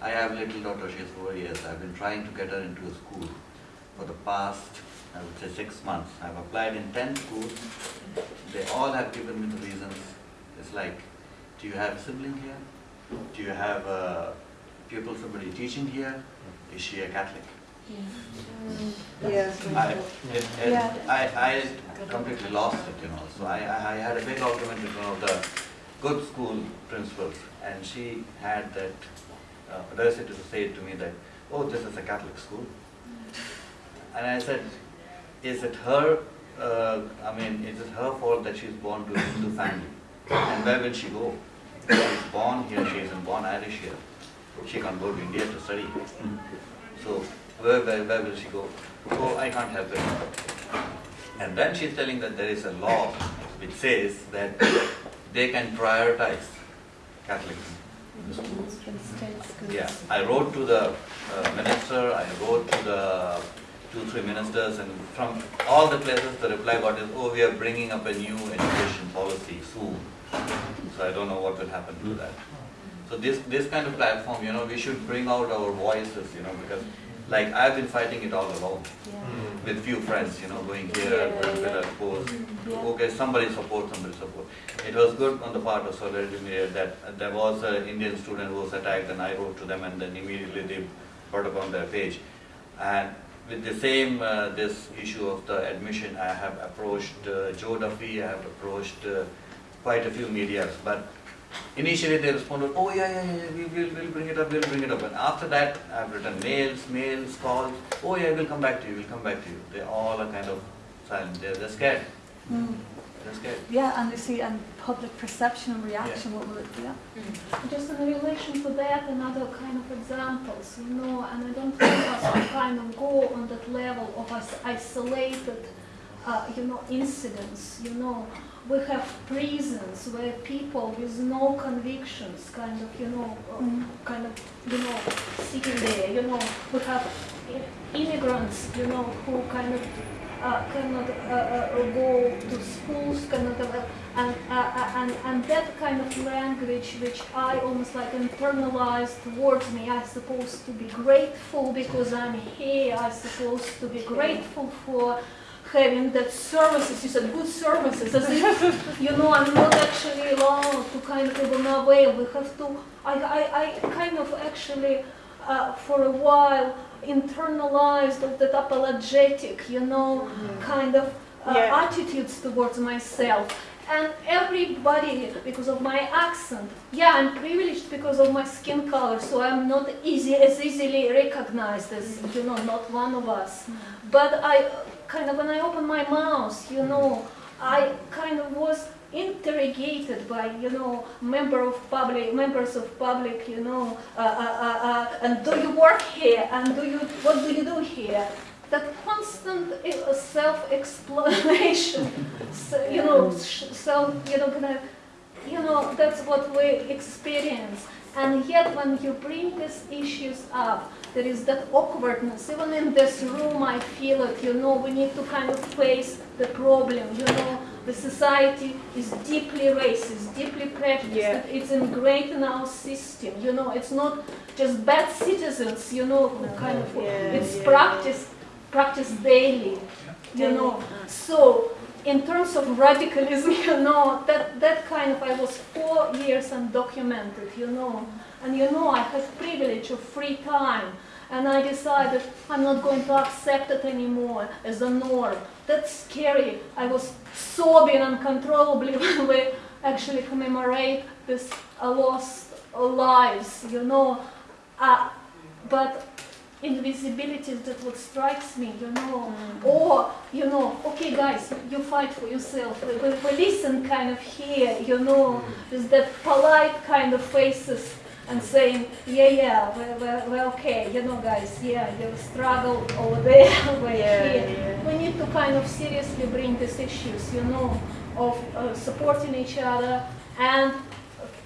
[SPEAKER 10] I have little daughter, she's four years. I've been trying to get her into a school for the past, I would say, six months. I've applied in 10 schools. They all have given me the reasons. It's like, do you have a sibling here? Do you have a pupil, somebody teaching here? Is she a Catholic?
[SPEAKER 7] Yeah.
[SPEAKER 10] I, it, it,
[SPEAKER 1] Yeah.
[SPEAKER 10] I, I completely lost it, you know. So I, I I had a big argument with one of the good school principals, and she had that uh, audacity to say to me that, oh, this is a Catholic school. And I said, is it her, uh, I mean, is it her fault that she's born to a Hindu family? And where will she go? She's born here, she isn't born Irish here. She can't go to India to study. So where, where, where will she go? So I can't help it. And then she's telling that there is a law which says that they can prioritize Catholics. Yeah, I wrote to the uh, minister, I wrote to the two, three ministers, and from all the places, the reply got is, oh, we are bringing up a new education policy soon. So I don't know what will happen to that. So this, this kind of platform, you know, we should bring out our voices, you know, because like I've been fighting it all alone with few friends, you know, going here,
[SPEAKER 1] Yeah,
[SPEAKER 10] going
[SPEAKER 1] yeah.
[SPEAKER 10] there, post.
[SPEAKER 1] Yeah.
[SPEAKER 10] Okay, somebody support, somebody support. It was good on the part of Solidarity Media that uh, there was an Indian student who was attacked and I wrote to them and then immediately they put up on their page. And with the same, uh, this issue of the admission, I have approached uh, Joe Duffy, I have approached uh, quite a few medias, but initially they responded, oh yeah, yeah, yeah, we will we'll bring it up, we'll bring it up. And after that, I've written mails, mails, calls, oh yeah, we'll come back to you, we'll come back to you. They all are kind of silent, they're, they're scared,
[SPEAKER 1] Mm.
[SPEAKER 10] they're scared.
[SPEAKER 1] Yeah, and you see, and public perception and reaction, what will it be? Yeah.
[SPEAKER 11] Just in relation to that, another kind of examples, you know, and I don't think us to kind of go on that level of us isolated, uh, you know, incidents, you know. We have prisons where people with no convictions kind of, you know, uh,
[SPEAKER 1] Mm.
[SPEAKER 11] kind of, you know, sitting there, you know. We have immigrants, you know, who kind of uh, cannot uh, uh, go to schools, cannot, uh, and, uh, uh, and, and that kind of language which I almost like internalized towards me, I'm supposed to be grateful because I'm here, I'm supposed to be grateful for having that services, you said good services, as if, you know, I'm not actually allowed to kind of go my way. We have to, I, I, I kind of actually, uh, for a while, internalized of that apologetic, you know, kind of uh,
[SPEAKER 7] Yeah.
[SPEAKER 11] attitudes towards myself. And everybody, because of my accent, yeah, I'm privileged because of my skin color, so I'm not easy as easily recognized as you know, not one of us. But I kind of when I open my mouth, you know, I kind of was interrogated by you know member of public members of public you know uh, uh, uh, uh, and do you work here? And do you what do you do here? That constant uh, self-explanation so, you know self you know kind of you know that's what we experience. And yet when you bring these issues up there is that awkwardness. Even in this room i feel it you know we need to kind of face the problem you know. The society is deeply racist deeply prejudiced.
[SPEAKER 7] Yeah.
[SPEAKER 11] it's ingrained in our system you know. It's not just bad citizens you know who kind of
[SPEAKER 7] Yeah,
[SPEAKER 11] it's
[SPEAKER 7] yeah,
[SPEAKER 11] practiced practiced daily you know. So in terms of radicalism, you know, that, that kind of, I was four years undocumented, you know, and you know, I have privilege of free time, and I decided I'm not going to accept it anymore as a norm. That's scary. I was sobbing uncontrollably when we actually commemorate this uh, lost lives, you know. Uh, but invisibility is that what strikes me, you know. Or, you know, okay guys, you fight for yourself. We, we, we listen kind of here, you know, with that polite kind of faces and saying, yeah, yeah, we're, we're, we're okay, you know guys, yeah, you struggle over there, we're
[SPEAKER 7] Yeah,
[SPEAKER 11] here.
[SPEAKER 7] yeah.
[SPEAKER 11] We need to kind of seriously bring these issues, you know, of uh, supporting each other and,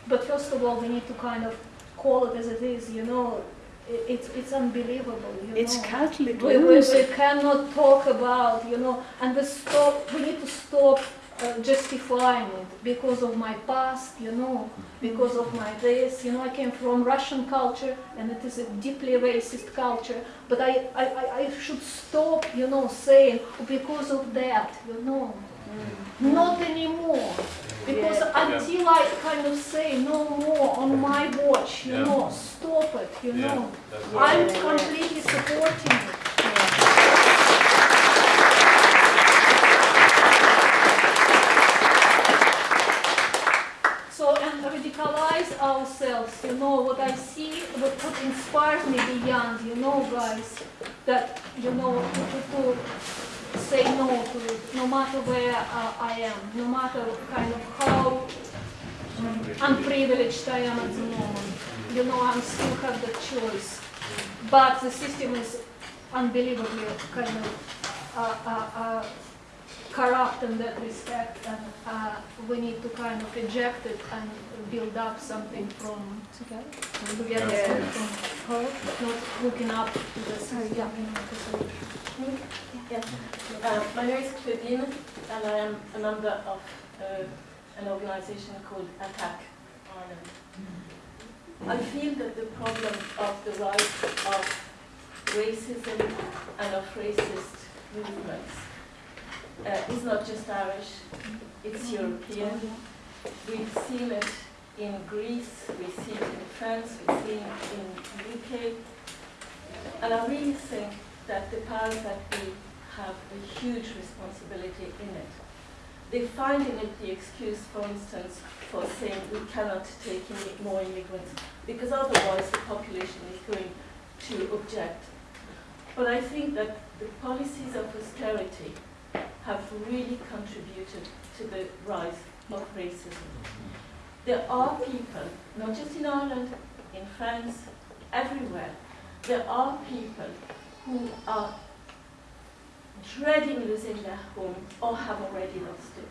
[SPEAKER 11] but first of all, we need to kind of call it as it is, you know. It, it's, it's unbelievable, you know.
[SPEAKER 7] It's Catholic
[SPEAKER 11] We, we, we cannot talk about, you know, and we stop, we need to stop uh, justifying it because of my past, you know, because of my race. you know, I came from Russian culture and it is a deeply racist culture, but I, I, I- should stop, you know, saying because of that, you know, not anymore. Because
[SPEAKER 7] Yeah.
[SPEAKER 11] until I kind of say no more on my watch, you
[SPEAKER 6] Yeah.
[SPEAKER 11] know, stop it, you know. I'm completely supporting it. So, and ourselves, you know, what I see, what, what inspires me beyond, you know, guys, that, you know, to, to say no to it, no matter where uh, I am, no matter kind of how unprivileged I am at the moment. You know, I still have the choice. But the system is unbelievably kind of uh, uh, uh, corrupt in that respect, and uh, we need to kind of reject it and build up something from together. Together,
[SPEAKER 7] Yeah.
[SPEAKER 11] from her, not looking up to the system.
[SPEAKER 12] Yes. Uh, my name is Claudine, and I am a member of uh, an organization called ATTAC Ireland. I feel that the problem of the rise of racism and of racist movements uh, is not just Irish, it's European. We've seen it in Greece, we see it in France, we see it in the UK. And I really think that the powers that be have a huge responsibility in it. They find in it the excuse, for instance, for saying we cannot take in more immigrants because otherwise the population is going to object. But I think that the policies of austerity have really contributed to the rise of racism. Mm-hmm. There are people, not just in Ireland, in France, everywhere, there are people who are dreading losing their home or have already lost it.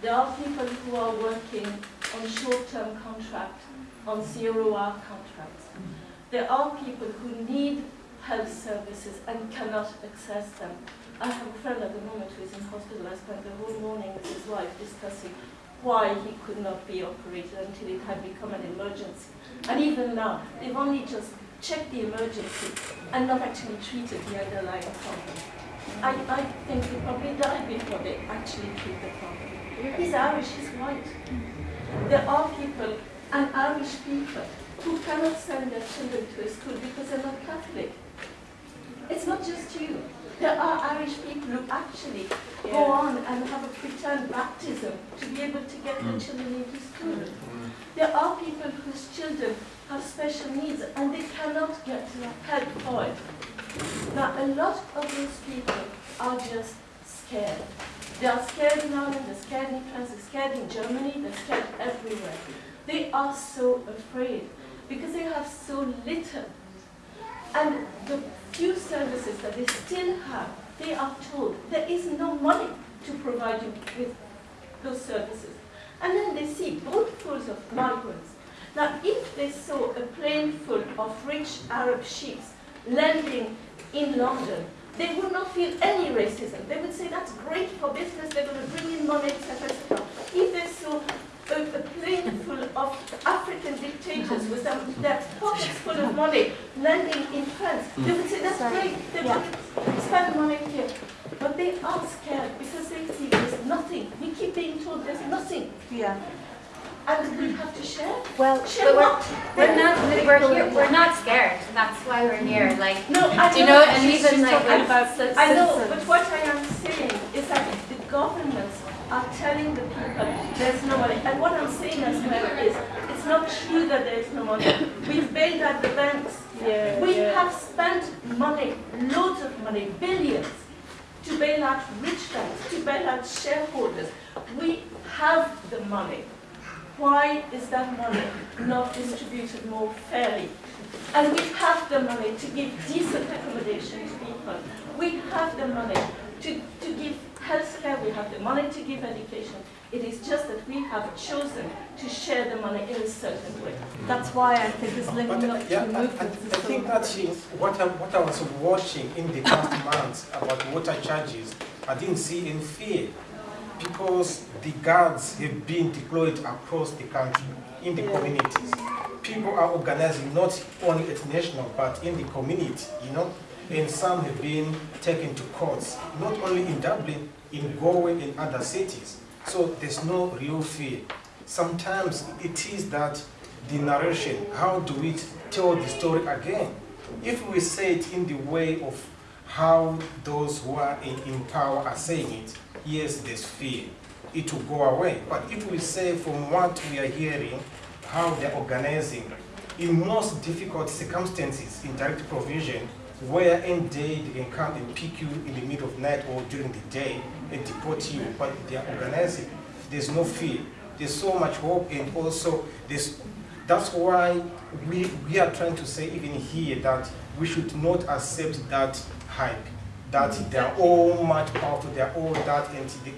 [SPEAKER 12] There are people who are working on short-term contracts, on zero-hour contracts. Mm-hmm. There are people who need health services and cannot access them. I have a friend at the moment who is in hospital. I spent the whole morning with his wife discussing why he could not be operated until it had become an emergency. And even now, they've only just checked the emergency and not actually treated the underlying problem. I, I think he probably died before they actually treat the problem. He's Irish, he's white. There are people, and Irish people, who cannot send their children to a school because they're not Catholic. It's not just you. There are Irish people who actually go on and have a pretend baptism to be able to get their mm. children into school. Mm. There are people whose children have special needs and they cannot get help for it. Now, a lot of those people are just scared. They are scared in Ireland, they're scared in France, they're scared in Germany, they're scared everywhere. They are so afraid because they have so little. And the few services that they still have, they are told there is no money to provide you with those services. And then they see both pools of migrants. Now, if they saw a plane full of rich Arab sheiks landing in London, they would not feel any racism. They would say, that's great for business, they're going to bring in money, etc. If they saw a, a plane full of African dictators with them, their pockets full of money landing in France, hmm. they would say, that's great, they're going spend money here. But they are scared because they see there's nothing. We keep being told there's nothing.
[SPEAKER 1] Yeah.
[SPEAKER 12] And we have to share.
[SPEAKER 1] Well,
[SPEAKER 12] Share
[SPEAKER 4] but we're,
[SPEAKER 12] what?
[SPEAKER 4] we're not we're here, we're not scared. That's why we're here. Like
[SPEAKER 12] No, I
[SPEAKER 4] do you know
[SPEAKER 12] know,
[SPEAKER 4] and
[SPEAKER 12] she's-
[SPEAKER 4] even
[SPEAKER 12] she's
[SPEAKER 4] like
[SPEAKER 12] talking
[SPEAKER 1] about
[SPEAKER 4] ci-
[SPEAKER 12] I know, but what I am saying is that the governments are telling the people there's no money. And what I'm saying as well is it's not true that there's no money. We've bailed out the banks.
[SPEAKER 7] Yeah,
[SPEAKER 12] We
[SPEAKER 7] yeah.
[SPEAKER 12] have spent money, loads of money, billions, to bail out rich banks, to bail out shareholders. We have the money. Why is that money not distributed more fairly? And we have the money to give decent accommodation to people. We have the money to, to give health care, we have the money to give education. It is just that we have chosen to share the money in a certain way.
[SPEAKER 1] That's why I think this
[SPEAKER 5] But,
[SPEAKER 1] linking
[SPEAKER 5] uh,
[SPEAKER 1] up
[SPEAKER 5] yeah,
[SPEAKER 1] to
[SPEAKER 5] I, I, I
[SPEAKER 1] is so
[SPEAKER 5] think that's what I, what I was watching in the past months about water charges. I didn't see any fear because the guards have been deployed across the country in the communities. People are organizing not only at national but in the community, you know, and some have been taken to courts, not only in Dublin, in Galway and other cities. So there's no real fear. Sometimes it is that the narration, how do we tell the story again? If we say it in the way of how those who are in, in power are saying it, yes, there's fear. It will go away. But if we say from what we are hearing, how they're organizing, in most difficult circumstances in direct provision, where day they can come and pick you in the middle of night or during the day and deport you, but they are organizing. There's no fear. There's so much hope and also there's, that's why we, we are trying to say even here that we should not accept that hype, that they are all much powerful, they are all that and they,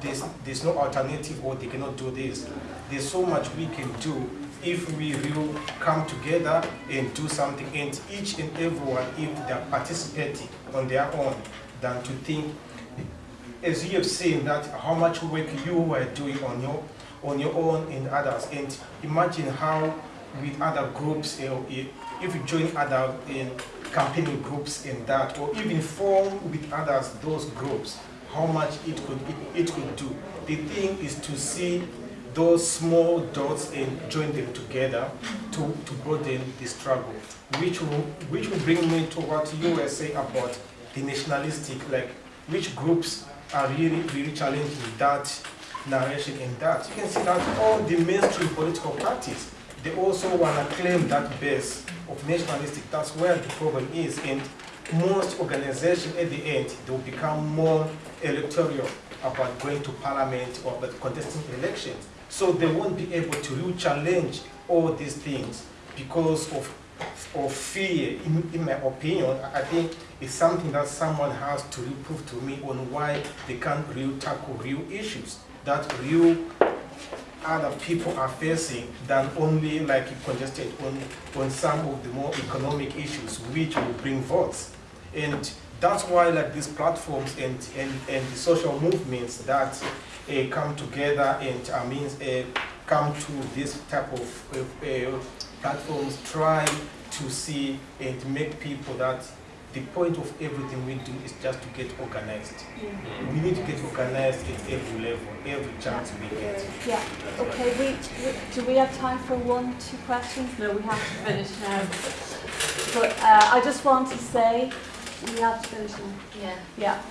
[SPEAKER 5] there's, there's no alternative or they cannot do this. There's so much we can do if we will come together and do something and each and everyone if they're participating on their own than to think as you have seen that how much work you were doing on your on your own and others. And imagine how with other groups uh, if you join other uh, campaigning groups in that or even form with others those groups how much it could it, it could do. The thing is to see those small dots and join them together to, to broaden the struggle which will which will bring me to what you were saying about the nationalistic like which groups are really really challenging that narration and that. You can see that all the mainstream political parties they also want to claim that base of nationalistic. That's where the problem is and most organizations at the end they will become more electoral about going to parliament or about contesting elections so they won't be able to challenge all these things because of of fear, in, in my opinion, I think it's something that someone has to prove to me on why they can't really tackle real issues, that real other people are facing than only like congested on, on some of the more economic issues which will bring votes. And that's why like these platforms and, and, and the social movements that come together and I mean, uh, come to this type of uh, uh, platforms try to see and make people that the point of everything we do is just to get organized. We need to get organized at every level, every chance we get.
[SPEAKER 1] Yeah, okay, we, we- do we have time for one, two questions? No, we have to finish now. But uh, I just want to say, we have to finish now.
[SPEAKER 4] Yeah.
[SPEAKER 1] Yeah.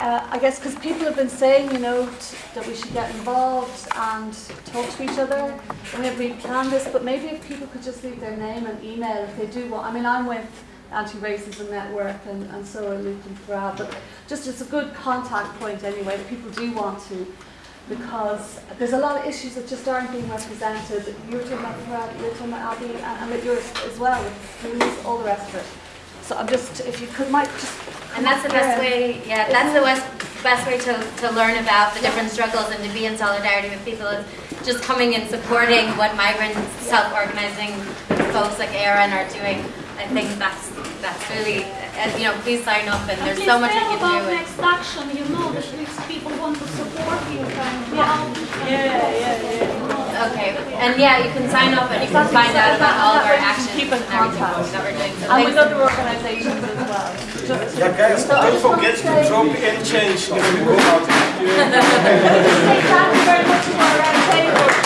[SPEAKER 1] Uh, I guess because people have been saying, you know, that we should get involved and talk to each other whenever we can this, but maybe if people could just leave their name and email if they do want. I mean, I'm with Anti-Racism Network and, and so are Luke and Farad, but just it's a good contact point anyway that people do want to because there's a lot of issues that just aren't being represented. You're talking about Farad, you're talking about Abby, and, and yours as well, with all the rest of it. So I'm just, if you could, might just.
[SPEAKER 4] And that's the best way, yeah, that's the best, best way to, to learn about the different struggles and to be in solidarity with people is just coming and supporting what migrant self-organizing folks like Aaron are doing. I think that's, that's really, and you know, please sign up and there's so much we
[SPEAKER 11] Please
[SPEAKER 4] can
[SPEAKER 11] tell
[SPEAKER 4] do.
[SPEAKER 11] about next action, you know, that these people want to support you kind of.
[SPEAKER 1] Yeah, yeah, yeah.
[SPEAKER 4] Okay, and yeah, you can sign up and you can find out about all of our actions
[SPEAKER 1] Keep
[SPEAKER 4] and everything
[SPEAKER 1] contact.
[SPEAKER 4] that we're doing. So
[SPEAKER 1] And with
[SPEAKER 4] thanks.
[SPEAKER 1] other organisations as well. Just
[SPEAKER 5] Yeah, guys,
[SPEAKER 1] So
[SPEAKER 5] don't
[SPEAKER 1] just
[SPEAKER 5] forget
[SPEAKER 1] to
[SPEAKER 5] to drop in change when we go out.
[SPEAKER 1] Thank you very much to our table.